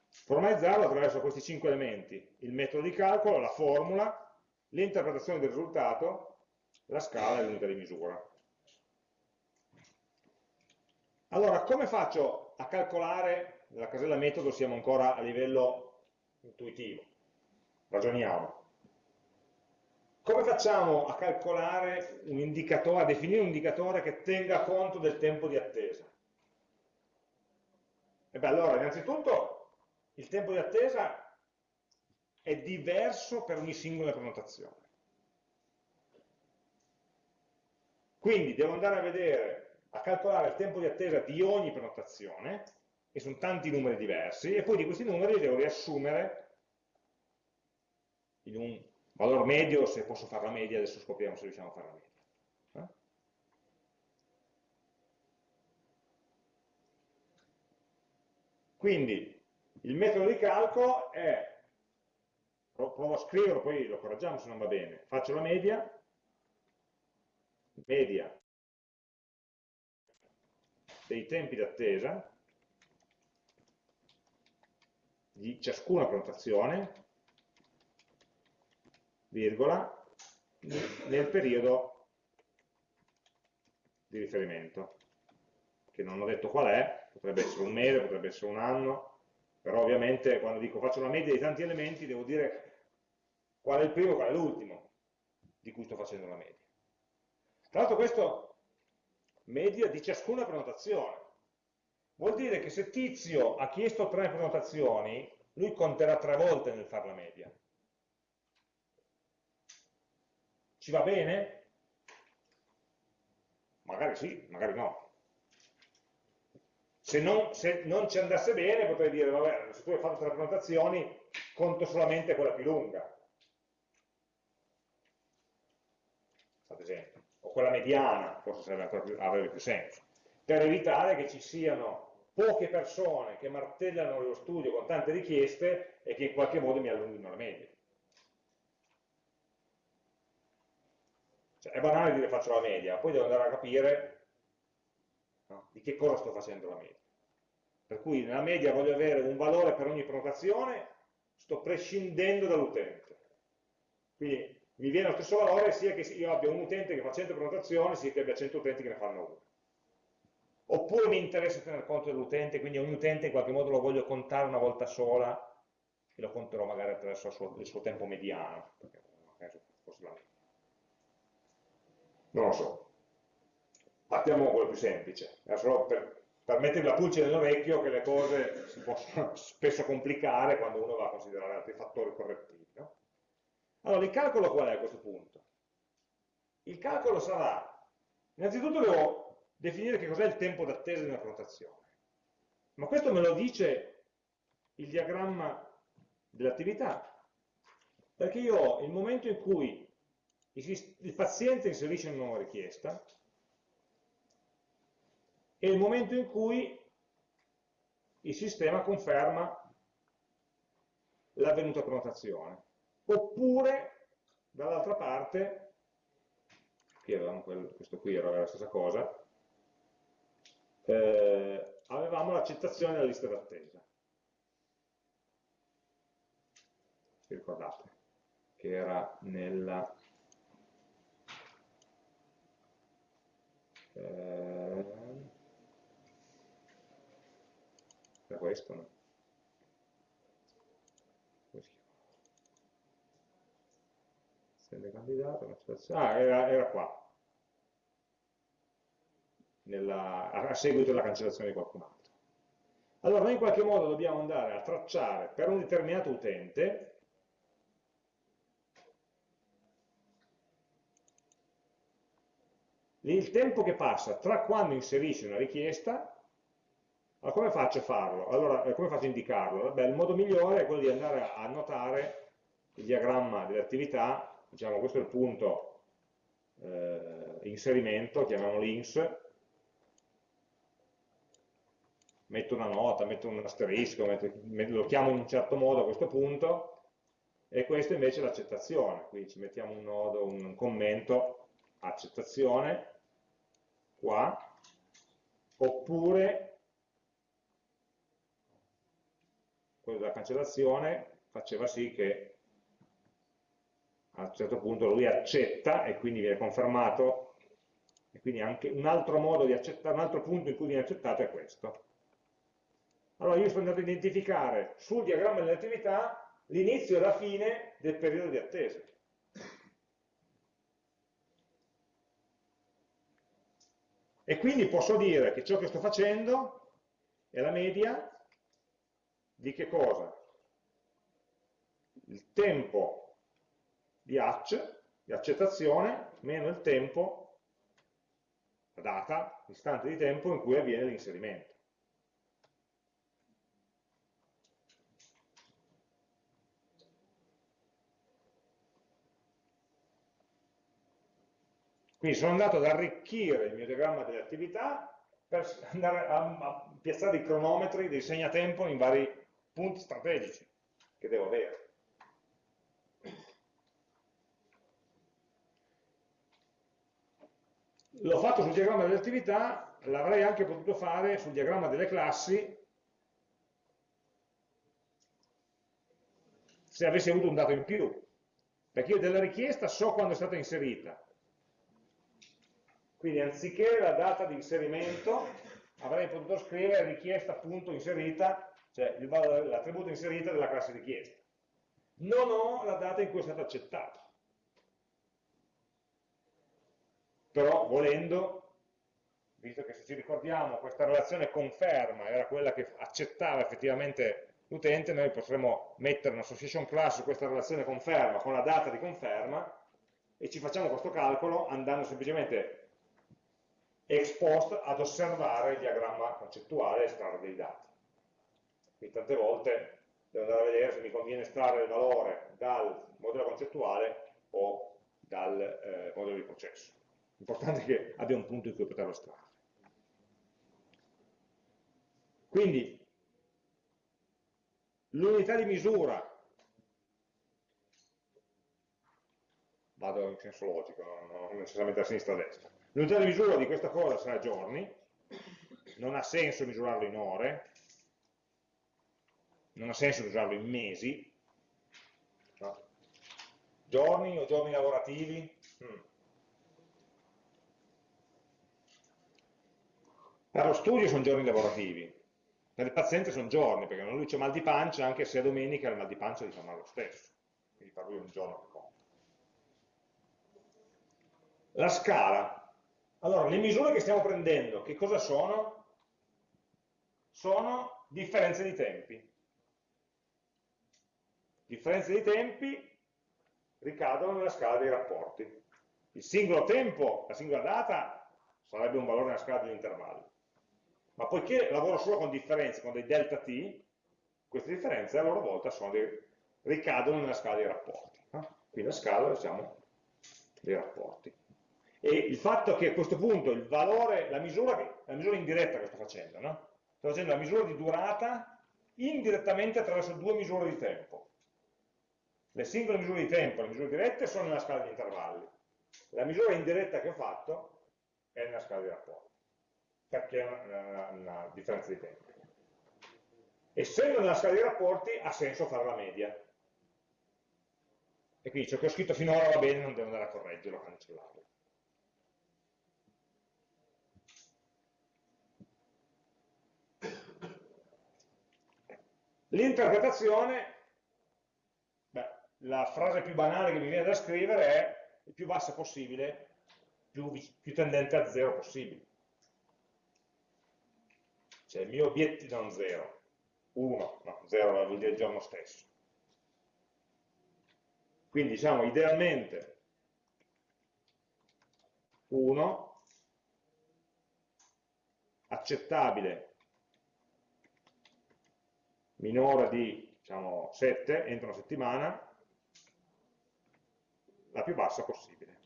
Formalizzarlo attraverso questi cinque elementi, il metodo di calcolo, la formula, l'interpretazione del risultato, la scala e l'unità di misura. Allora, come faccio a calcolare, nella casella metodo siamo ancora a livello intuitivo, ragioniamo. Come facciamo a calcolare un indicatore, a definire un indicatore che tenga conto del tempo di attesa? E beh, allora, innanzitutto, il tempo di attesa è diverso per ogni singola prenotazione. Quindi devo andare a vedere, a calcolare il tempo di attesa di ogni prenotazione, che sono tanti numeri diversi, e poi di questi numeri devo riassumere in un valore medio, se posso fare la media, adesso scopriamo se riusciamo a fare la media. Eh? Quindi il metodo di calcolo è, provo a scriverlo, poi lo correggiamo se non va bene, faccio la media, media dei tempi d'attesa di ciascuna prenotazione virgola, nel periodo di riferimento, che non ho detto qual è, potrebbe essere un mese, potrebbe essere un anno, però ovviamente quando dico faccio una media di tanti elementi devo dire qual è il primo e qual è l'ultimo di cui sto facendo la media. Tra l'altro questo media di ciascuna prenotazione. Vuol dire che se Tizio ha chiesto tre prenotazioni, lui conterà tre volte nel fare la media. Ci va bene? Magari sì, magari no. Se non, se non, ci andasse bene potrei dire, vabbè, se tu hai fatto tre prenotazioni, conto solamente quella più lunga. Ad esempio. O quella mediana, forse più, avrebbe più senso. Per evitare che ci siano poche persone che martellano lo studio con tante richieste e che in qualche modo mi allunghino la media. Cioè, è banale dire faccio la media, poi devo andare a capire no, di che cosa sto facendo la media. Per cui nella media voglio avere un valore per ogni prenotazione, sto prescindendo dall'utente. Quindi mi viene lo stesso valore sia che io abbia un utente che fa 100 prenotazioni, sia che abbia 100 utenti che ne fanno una. Oppure mi interessa tenere conto dell'utente, quindi ogni utente in qualche modo lo voglio contare una volta sola e lo conterò magari attraverso il suo, il suo tempo mediano, perché forse la media non lo so. Partiamo con quello più semplice, è solo per, per mettere la pulce nell'orecchio che le cose si possono [laughs] spesso complicare quando uno va a considerare altri fattori correttivi. No? Allora, il calcolo qual è a questo punto? Il calcolo sarà, innanzitutto devo definire che cos'è il tempo d'attesa di una prenotazione, ma questo me lo dice il diagramma dell'attività, perché io ho il momento in cui il paziente inserisce una nuova richiesta e il momento in cui il sistema conferma l'avvenuta prenotazione. Oppure, dall'altra parte, qui avevamo quel, questo qui era la stessa cosa, eh, avevamo l'accettazione della lista d'attesa. Vi ricordate? Che era nella eh, era questo no? candidato ah era, era qua. Nella, a seguito della cancellazione di qualcun altro. Allora noi in qualche modo dobbiamo andare a tracciare per un determinato utente il tempo che passa tra quando inserisci una richiesta, allora come faccio a farlo? Allora, eh, come faccio a indicarlo? Beh, il modo migliore è quello di andare a annotare il diagramma delle attività, diciamo questo è il punto eh, inserimento, chiamiamolo ins, metto una nota, metto un asterisco, metto, lo chiamo in un certo modo a questo punto, e questo invece è l'accettazione, quindi ci mettiamo un nodo, un commento, accettazione, qua, oppure quello della cancellazione faceva sì che a un certo punto lui accetta e quindi viene confermato e quindi anche un altro modo di accettare, un altro punto in cui viene accettato è questo. Allora io sto andando a identificare sul diagramma delle attività l'inizio e la fine del periodo di attesa. E quindi posso dire che ciò che sto facendo è la media di che cosa? Il tempo di hatch, di accettazione, meno il tempo, la data, l'istante di tempo in cui avviene l'inserimento. Quindi sono andato ad arricchire il mio diagramma delle attività per andare a, a piazzare i cronometri, dei segnatempo in vari punti strategici che devo avere. L'ho fatto sul diagramma delle attività, l'avrei anche potuto fare sul diagramma delle classi se avessi avuto un dato in più, perché io della richiesta so quando è stata inserita, quindi anziché la data di inserimento avrei potuto scrivere richiesta appunto inserita, cioè l'attributo inserita della classe richiesta. non ho la data in cui è stato accettato. Però volendo, visto che se ci ricordiamo questa relazione conferma era quella che accettava effettivamente l'utente, noi potremmo mettere un'association class su questa relazione conferma con la data di conferma e ci facciamo questo calcolo andando semplicemente ex post ad osservare il diagramma concettuale e estrarre dei dati. Quindi tante volte devo andare a vedere se mi conviene estrarre il valore dal modello concettuale o dal eh, modello di processo. L'importante è che abbia un punto in cui poterlo estrarre. Quindi l'unità di misura, vado in senso logico, non necessariamente a sinistra e a destra, l'unità di misura di questa cosa sarà giorni, non ha senso misurarlo in ore, non ha senso misurarlo in mesi, no? giorni o giorni lavorativi, hmm. per lo studio sono giorni lavorativi, per il paziente sono giorni, perché non lui c'è mal di pancia, anche se è domenica il mal di pancia gli fa male lo stesso, quindi per lui è un giorno che conta. La scala. Allora, le misure che stiamo prendendo, che cosa sono? Sono differenze di tempi differenze di tempi ricadono nella scala dei rapporti. Il singolo tempo, la singola data, sarebbe un valore nella scala degli intervalli. Ma poiché lavoro solo con differenze, con dei delta t, queste differenze a loro volta dei, ricadono nella scala dei rapporti. Qui la scala, diciamo, dei rapporti. E il fatto che a questo punto il valore, la misura, la misura indiretta che sto facendo, no? sto facendo la misura di durata indirettamente attraverso due misure di tempo. Le singole misure di tempo, le misure dirette sono nella scala di intervalli. La misura indiretta che ho fatto è nella scala di rapporti, perché è una, una, una differenza di tempo. Essendo nella scala di rapporti ha senso fare la media. E quindi ciò che ho scritto finora va bene, non devo andare a correggerlo, a cancellarlo. L'interpretazione la frase più banale che mi viene da scrivere è il più bassa possibile, più, più tendente a zero possibile. Cioè il mio obiettivo, non zero, 1, no, 0 vuol dire il giorno stesso. Quindi diciamo idealmente 1, accettabile, minore di diciamo, 7 entro una settimana, la più bassa possibile.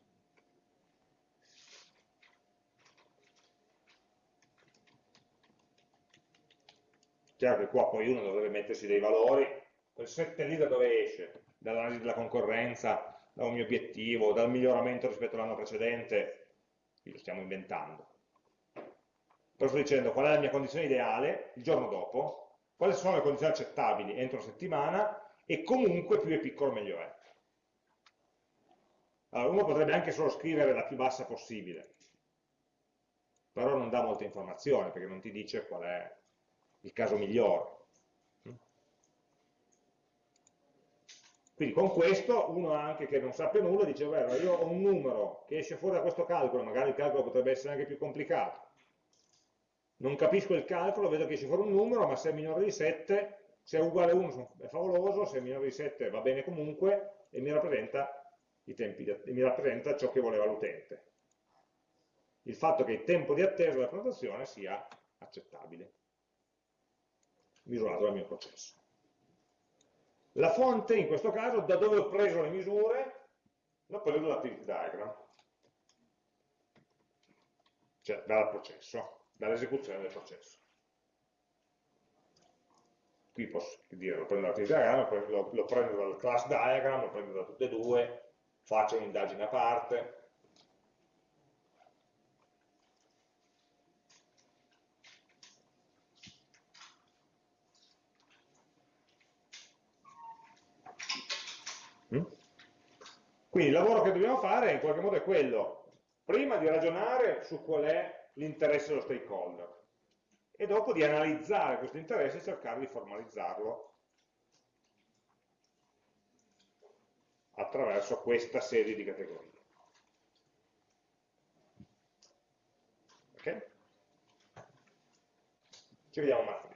Chiaro che qua poi uno dovrebbe mettersi dei valori, quel 7 lì da dove esce? Dall'analisi della concorrenza, da un mio obiettivo, dal miglioramento rispetto all'anno precedente, qui lo stiamo inventando. Però sto dicendo qual è la mia condizione ideale il giorno dopo, quali sono le condizioni accettabili entro una settimana e comunque più è piccolo meglio è. Allora, uno potrebbe anche solo scrivere la più bassa possibile, però non dà molta informazione perché non ti dice qual è il caso migliore. Quindi con questo uno anche che non sappia nulla dice, beh, io ho un numero che esce fuori da questo calcolo, magari il calcolo potrebbe essere anche più complicato. Non capisco il calcolo, vedo che esce fuori un numero, ma se è minore di 7, se è uguale a 1 è favoloso, se è minore di 7 va bene comunque e mi rappresenta tempi di, mi rappresenta ciò che voleva l'utente. Il fatto che il tempo di attesa della prenotazione sia accettabile, misurato dal mio processo. La fonte, in questo caso, da dove ho preso le misure, l'ho preso dall'activity diagram, cioè dal processo, dall'esecuzione del processo. Qui posso dire, lo prendo dall'activity diagram, lo, lo prendo dal class diagram, lo prendo da tutte e due, faccio un'indagine a parte, mm? Quindi il lavoro che dobbiamo fare in qualche modo è quello, prima di ragionare su qual è l'interesse dello stakeholder e dopo di analizzare questo interesse e cercare di formalizzarlo attraverso questa serie di categorie. Ok? Ci vediamo martedì.